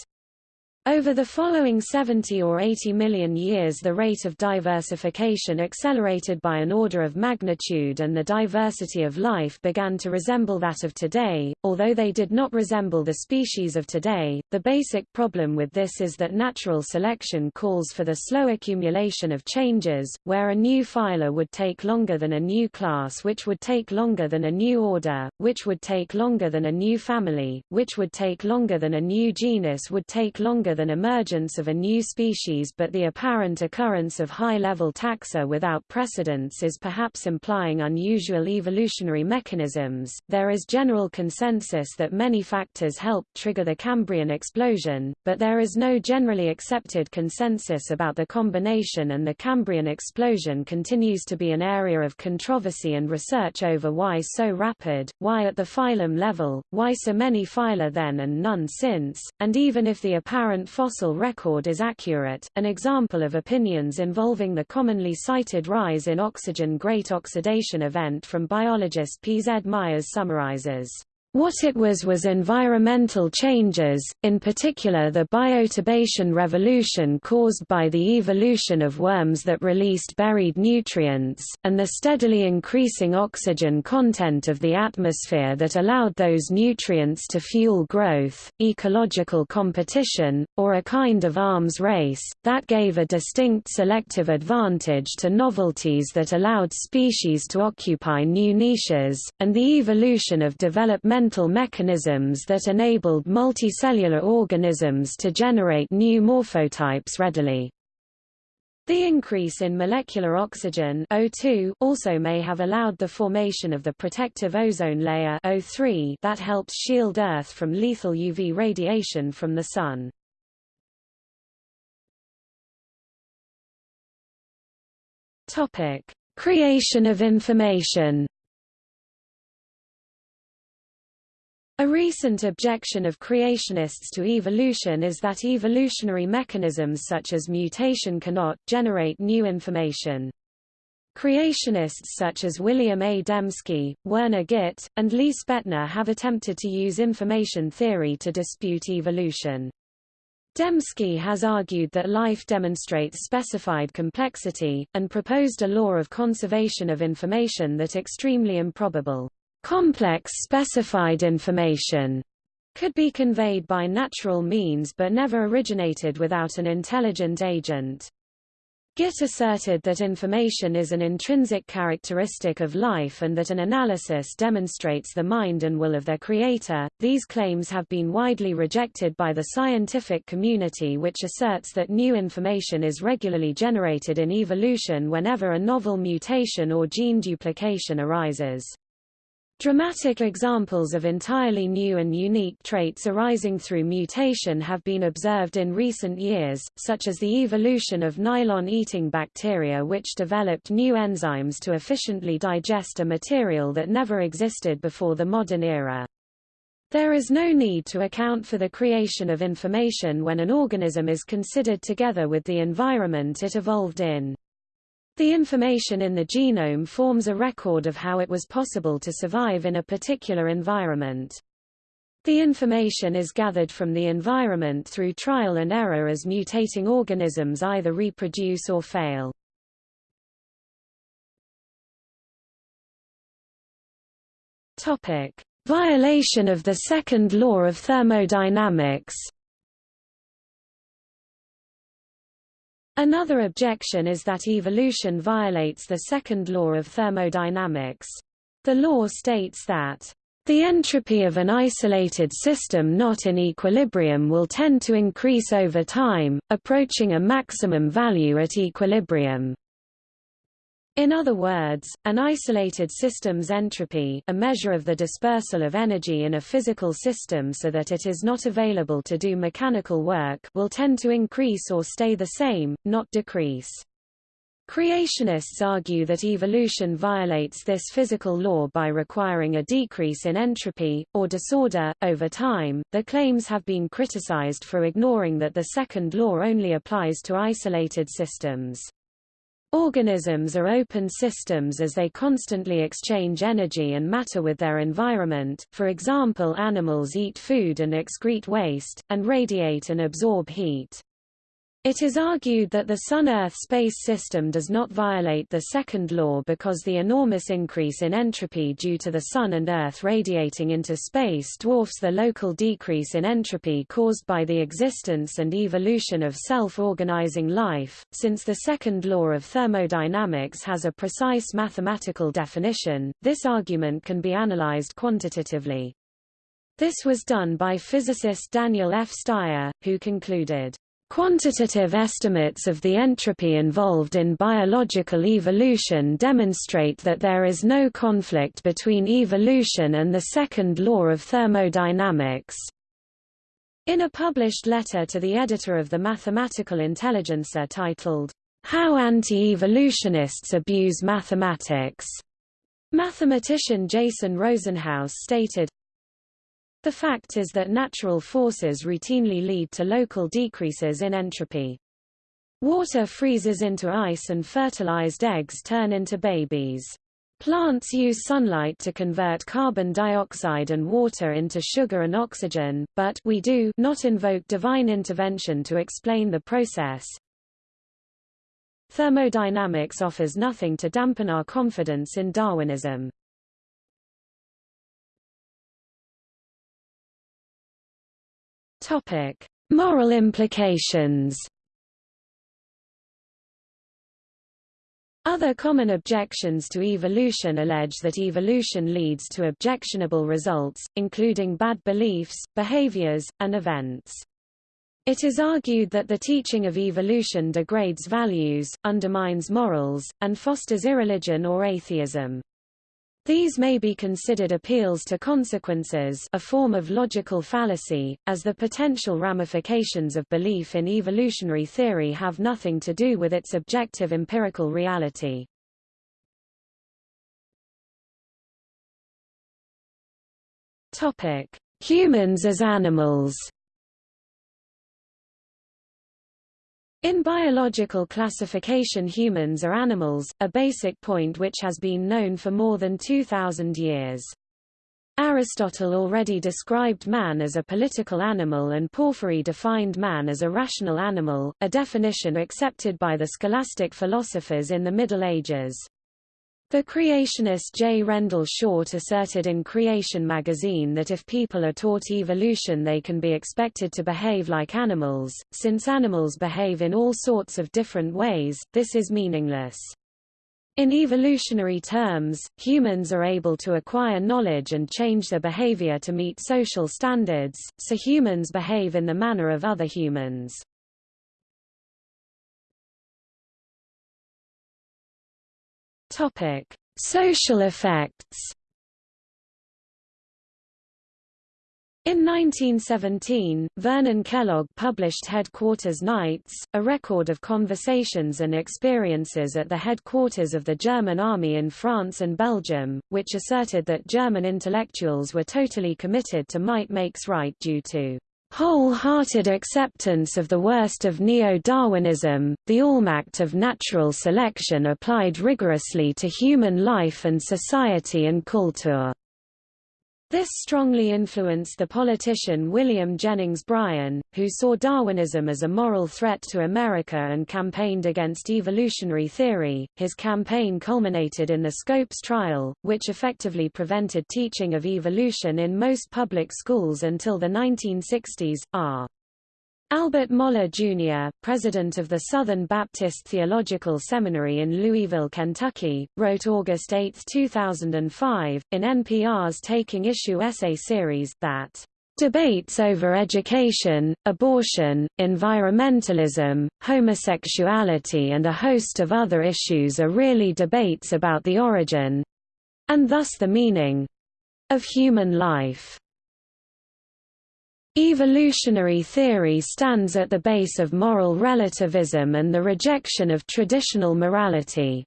Speaker 1: Over the following 70 or 80 million years the rate of diversification accelerated by an order of magnitude and the diversity of life began to resemble that of today, although they did not resemble the species of today. The basic problem with this is that natural selection calls for the slow accumulation of changes, where a new phyla would take longer than a new class which would take longer than a new order, which would take longer than a new family, which would take longer than a new genus would take longer than emergence of a new species but the apparent occurrence of high-level taxa without precedence is perhaps implying unusual evolutionary mechanisms. There is general consensus that many factors helped trigger the Cambrian explosion, but there is no generally accepted consensus about the combination and the Cambrian explosion continues to be an area of controversy and research over why so rapid, why at the phylum level, why so many phyla then and none since, and even if the apparent fossil record is accurate. An example of opinions involving the commonly cited rise in oxygen great oxidation event from biologist P. Z. Myers summarizes what it was was environmental changes, in particular the bioturbation revolution caused by the evolution of worms that released buried nutrients, and the steadily increasing oxygen content of the atmosphere that allowed those nutrients to fuel growth, ecological competition, or a kind of arms race, that gave a distinct selective advantage to novelties that allowed species to occupy new niches, and the evolution of developmental developmental mechanisms that enabled multicellular organisms to generate new morphotypes readily. The increase in molecular oxygen O2 also may have allowed the formation of the protective ozone layer O3 that helps shield Earth from lethal UV radiation from the Sun. Creation of information A recent objection of creationists to evolution is that evolutionary mechanisms such as mutation cannot generate new information. Creationists such as William A. Dembski, Werner Gitt, and Lee Spetner have attempted to use information theory to dispute evolution. Dembski has argued that life demonstrates specified complexity, and proposed a law of conservation of information that extremely improbable. Complex specified information could be conveyed by natural means but never originated without an intelligent agent. Gitt asserted that information is an intrinsic characteristic of life and that an analysis demonstrates the mind and will of their creator. These claims have been widely rejected by the scientific community which asserts that new information is regularly generated in evolution whenever a novel mutation or gene duplication arises. Dramatic examples of entirely new and unique traits arising through mutation have been observed in recent years, such as the evolution of nylon-eating bacteria which developed new enzymes to efficiently digest a material that never existed before the modern era. There is no need to account for the creation of information when an organism is considered together with the environment it evolved in. The information in the genome forms a record of how it was possible to survive in a particular environment. The information is gathered from the environment through trial and error as mutating organisms either reproduce or fail. Topic: Violation of the second law of thermodynamics. Another objection is that evolution violates the second law of thermodynamics. The law states that the entropy of an isolated system not in equilibrium will tend to increase over time, approaching a maximum value at equilibrium. In other words, an isolated system's entropy a measure of the dispersal of energy in a physical system so that it is not available to do mechanical work will tend to increase or stay the same, not decrease. Creationists argue that evolution violates this physical law by requiring a decrease in entropy, or disorder, over time. The claims have been criticized for ignoring that the second law only applies to isolated systems. Organisms are open systems as they constantly exchange energy and matter with their environment, for example animals eat food and excrete waste, and radiate and absorb heat. It is argued that the Sun-Earth space system does not violate the second law because the enormous increase in entropy due to the Sun and Earth radiating into space dwarfs the local decrease in entropy caused by the existence and evolution of self-organizing life. Since the second law of thermodynamics has a precise mathematical definition, this argument can be analyzed quantitatively. This was done by physicist Daniel F. Styer, who concluded Quantitative estimates of the entropy involved in biological evolution demonstrate that there is no conflict between evolution and the second law of thermodynamics. In a published letter to the editor of the Mathematical Intelligencer titled, How Anti-Evolutionists Abuse Mathematics, mathematician Jason Rosenhouse stated, the fact is that natural forces routinely lead to local decreases in entropy. Water freezes into ice and fertilized eggs turn into babies. Plants use sunlight to convert carbon dioxide and water into sugar and oxygen, but we do not invoke divine intervention to explain the process. Thermodynamics offers nothing to dampen our confidence in Darwinism. Topic: Moral implications. Other common objections to evolution allege that evolution leads to objectionable results, including bad beliefs, behaviors, and events. It is argued that the teaching of evolution degrades values, undermines morals, and fosters irreligion or atheism. These may be considered appeals to consequences a form of logical fallacy, as the potential ramifications of belief in evolutionary theory have nothing to do with its objective empirical reality. Humans as animals In biological classification humans are animals, a basic point which has been known for more than 2,000 years. Aristotle already described man as a political animal and Porphyry defined man as a rational animal, a definition accepted by the scholastic philosophers in the Middle Ages. The creationist J. Rendle Short asserted in Creation magazine that if people are taught evolution they can be expected to behave like animals, since animals behave in all sorts of different ways, this is meaningless. In evolutionary terms, humans are able to acquire knowledge and change their behavior to meet social standards, so humans behave in the manner of other humans. Topic: Social effects. In 1917, Vernon Kellogg published Headquarters Nights, a record of conversations and experiences at the headquarters of the German army in France and Belgium, which asserted that German intellectuals were totally committed to might makes right due to wholehearted acceptance of the worst of neo-Darwinism, the Allmacht of natural selection applied rigorously to human life and society and culture. This strongly influenced the politician William Jennings Bryan, who saw Darwinism as a moral threat to America and campaigned against evolutionary theory. His campaign culminated in the Scopes trial, which effectively prevented teaching of evolution in most public schools until the 1960s. R. Albert Mohler, Jr., president of the Southern Baptist Theological Seminary in Louisville, Kentucky, wrote August 8, 2005, in NPR's Taking Issue essay series, that Debates over education, abortion, environmentalism, homosexuality and a host of other issues are really debates about the origin—and thus the meaning—of human life. Evolutionary theory stands at the base of moral relativism and the rejection of traditional morality.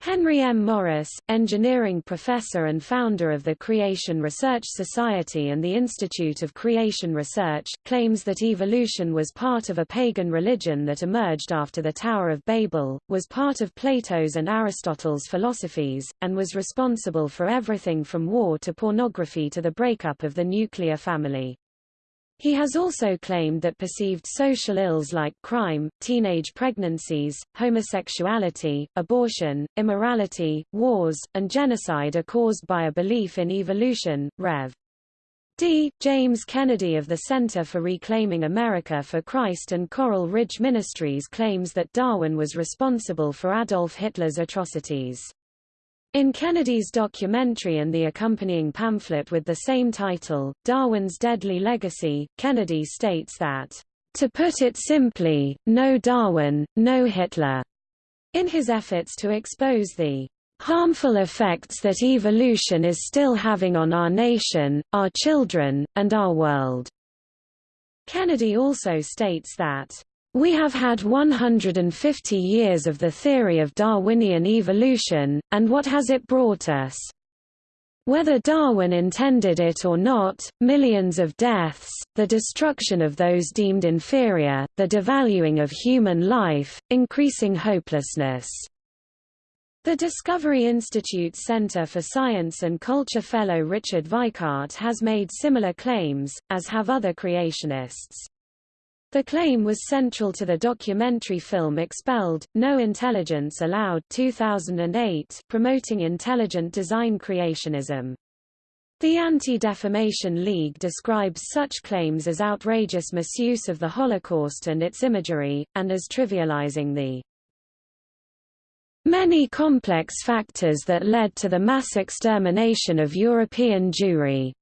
Speaker 1: Henry M. Morris, engineering professor and founder of the Creation Research Society and the Institute of Creation Research, claims that evolution was part of a pagan religion that emerged after the Tower of Babel, was part of Plato's and Aristotle's philosophies, and was responsible for everything from war to pornography to the breakup of the nuclear family. He has also claimed that perceived social ills like crime, teenage pregnancies, homosexuality, abortion, immorality, wars, and genocide are caused by a belief in evolution. Rev. D. James Kennedy of the Center for Reclaiming America for Christ and Coral Ridge Ministries claims that Darwin was responsible for Adolf Hitler's atrocities. In Kennedy's documentary and the accompanying pamphlet with the same title, Darwin's Deadly Legacy, Kennedy states that, "...to put it simply, no Darwin, no Hitler." In his efforts to expose the harmful effects that evolution is still having on our nation, our children, and our world. Kennedy also states that we have had 150 years of the theory of Darwinian evolution, and what has it brought us? Whether Darwin intended it or not, millions of deaths, the destruction of those deemed inferior, the devaluing of human life, increasing hopelessness. The Discovery Institute's Center for Science and Culture fellow Richard Weikart has made similar claims, as have other creationists. The claim was central to the documentary film Expelled, No Intelligence Allowed 2008, promoting intelligent design creationism. The Anti-Defamation League describes such claims as outrageous misuse of the Holocaust and its imagery, and as trivializing the many complex factors that led to the mass extermination of European Jewry.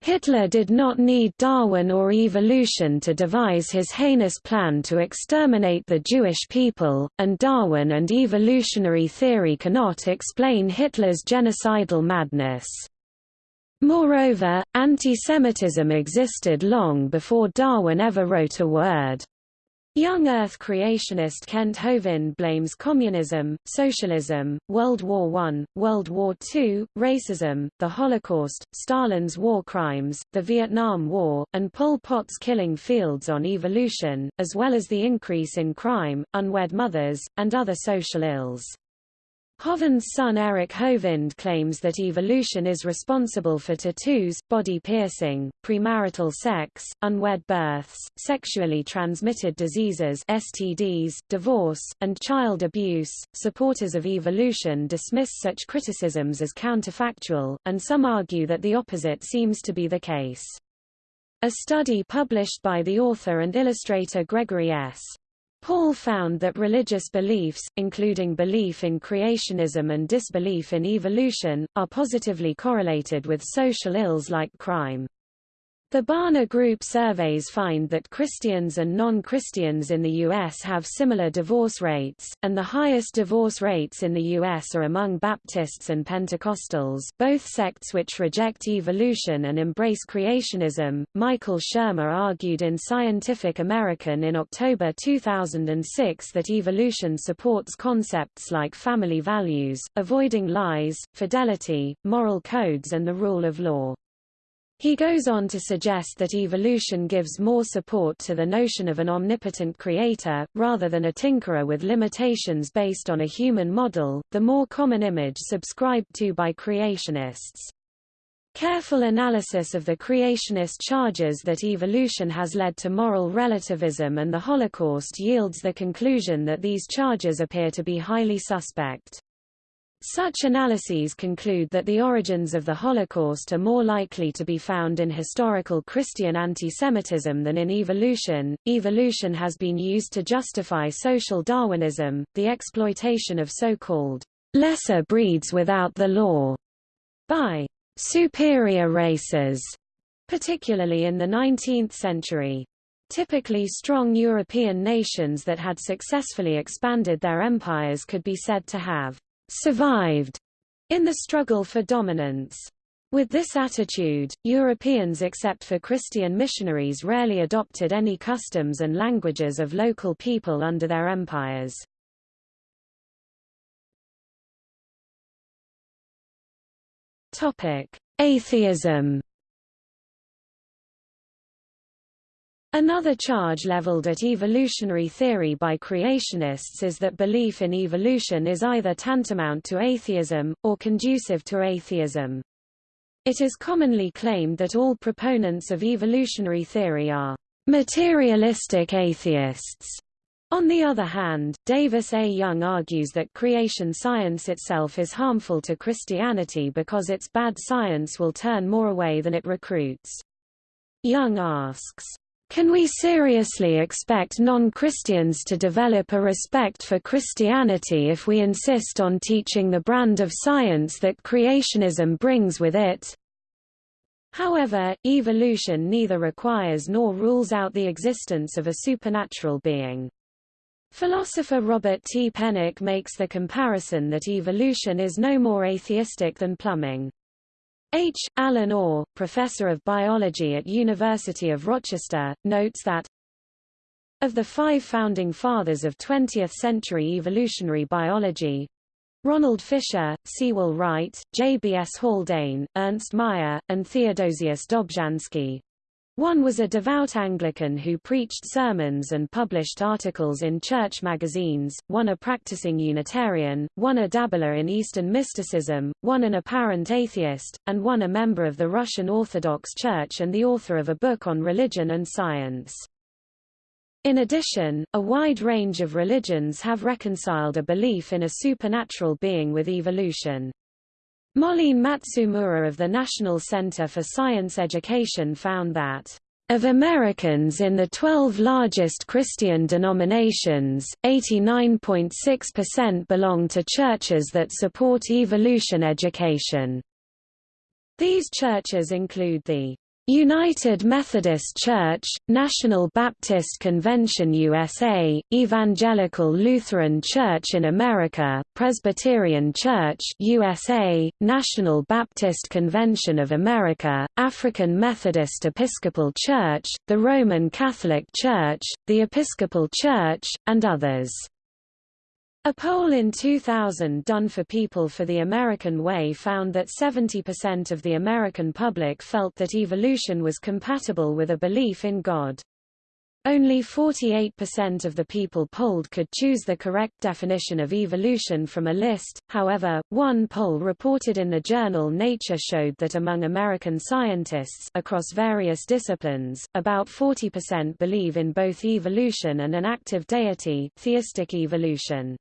Speaker 1: Hitler did not need Darwin or evolution to devise his heinous plan to exterminate the Jewish people, and Darwin and evolutionary theory cannot explain Hitler's genocidal madness. Moreover, anti-Semitism existed long before Darwin ever wrote a word. Young Earth creationist Kent Hovind blames communism, socialism, World War I, World War II, racism, the Holocaust, Stalin's war crimes, the Vietnam War, and Pol Pot's killing fields on evolution, as well as the increase in crime, unwed mothers, and other social ills. Hovind's son Eric Hovind claims that evolution is responsible for tattoos, body piercing, premarital sex, unwed births, sexually transmitted diseases (STDs), divorce, and child abuse. Supporters of evolution dismiss such criticisms as counterfactual, and some argue that the opposite seems to be the case. A study published by the author and illustrator Gregory S. Paul found that religious beliefs, including belief in creationism and disbelief in evolution, are positively correlated with social ills like crime. The Barna Group surveys find that Christians and non-Christians in the U.S. have similar divorce rates, and the highest divorce rates in the U.S. are among Baptists and Pentecostals, both sects which reject evolution and embrace creationism. Michael Shermer argued in Scientific American in October 2006 that evolution supports concepts like family values, avoiding lies, fidelity, moral codes and the rule of law. He goes on to suggest that evolution gives more support to the notion of an omnipotent creator, rather than a tinkerer with limitations based on a human model, the more common image subscribed to by creationists. Careful analysis of the creationist charges that evolution has led to moral relativism and the Holocaust yields the conclusion that these charges appear to be highly suspect. Such analyses conclude that the origins of the Holocaust are more likely to be found in historical Christian antisemitism than in evolution. Evolution has been used to justify social Darwinism, the exploitation of so-called lesser breeds without the law by superior races particularly in the 19th century. Typically strong European nations that had successfully expanded their empires could be said to have survived in the struggle for dominance. With this attitude, Europeans except for Christian missionaries rarely adopted any customs and languages of local people under their empires. Atheism Another charge leveled at evolutionary theory by creationists is that belief in evolution is either tantamount to atheism, or conducive to atheism. It is commonly claimed that all proponents of evolutionary theory are materialistic atheists. On the other hand, Davis A. Young argues that creation science itself is harmful to Christianity because its bad science will turn more away than it recruits. Young asks, can we seriously expect non-Christians to develop a respect for Christianity if we insist on teaching the brand of science that creationism brings with it? However, evolution neither requires nor rules out the existence of a supernatural being. Philosopher Robert T. Pennock makes the comparison that evolution is no more atheistic than plumbing. H. Alan Orr, professor of biology at University of Rochester, notes that of the five founding fathers of 20th-century evolutionary biology, Ronald Fisher, Sewall Wright, J.B.S. Haldane, Ernst Mayr, and Theodosius Dobzhansky, one was a devout Anglican who preached sermons and published articles in church magazines, one a practicing Unitarian, one a dabbler in Eastern mysticism, one an apparent atheist, and one a member of the Russian Orthodox Church and the author of a book on religion and science. In addition, a wide range of religions have reconciled a belief in a supernatural being with evolution. Molleen Matsumura of the National Center for Science Education found that of Americans in the 12 largest Christian denominations, 89.6% belong to churches that support evolution education. These churches include the United Methodist Church, National Baptist Convention USA, Evangelical Lutheran Church in America, Presbyterian Church USA, National Baptist Convention of America, African Methodist Episcopal Church, the Roman Catholic Church, the Episcopal Church, and others. A poll in 2000 done for People for the American Way found that 70% of the American public felt that evolution was compatible with a belief in God. Only 48% of the people polled could choose the correct definition of evolution from a list, however, one poll reported in the journal Nature showed that among American scientists across various disciplines, about 40% believe in both evolution and an active deity theistic evolution.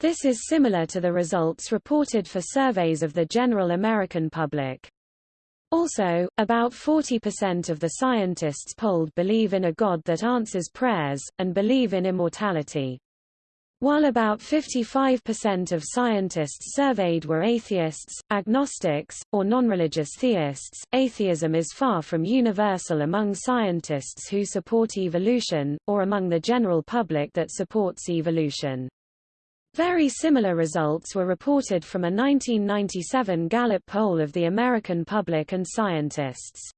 Speaker 1: This is similar to the results reported for surveys of the general American public. Also, about 40% of the scientists polled believe in a God that answers prayers, and believe in immortality. While about 55% of scientists surveyed were atheists, agnostics, or non-religious theists, atheism is far from universal among scientists who support evolution, or among the general public that supports evolution. Very similar results were reported from a 1997 Gallup poll of the American public and scientists.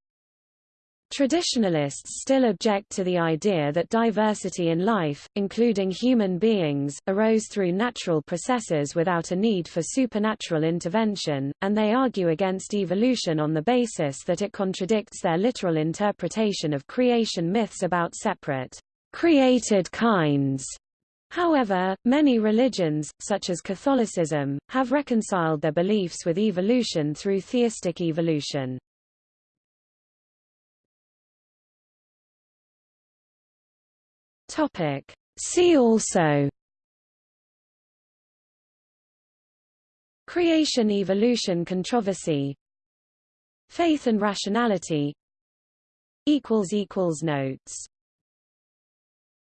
Speaker 1: Traditionalists still object to the idea that diversity in life, including human beings, arose through natural processes without a need for supernatural intervention, and they argue against evolution on the basis that it contradicts their literal interpretation of creation myths about separate, created kinds However, many religions, such as Catholicism, have reconciled their beliefs with evolution through theistic evolution. Topic. See also Creation-evolution controversy Faith and rationality Notes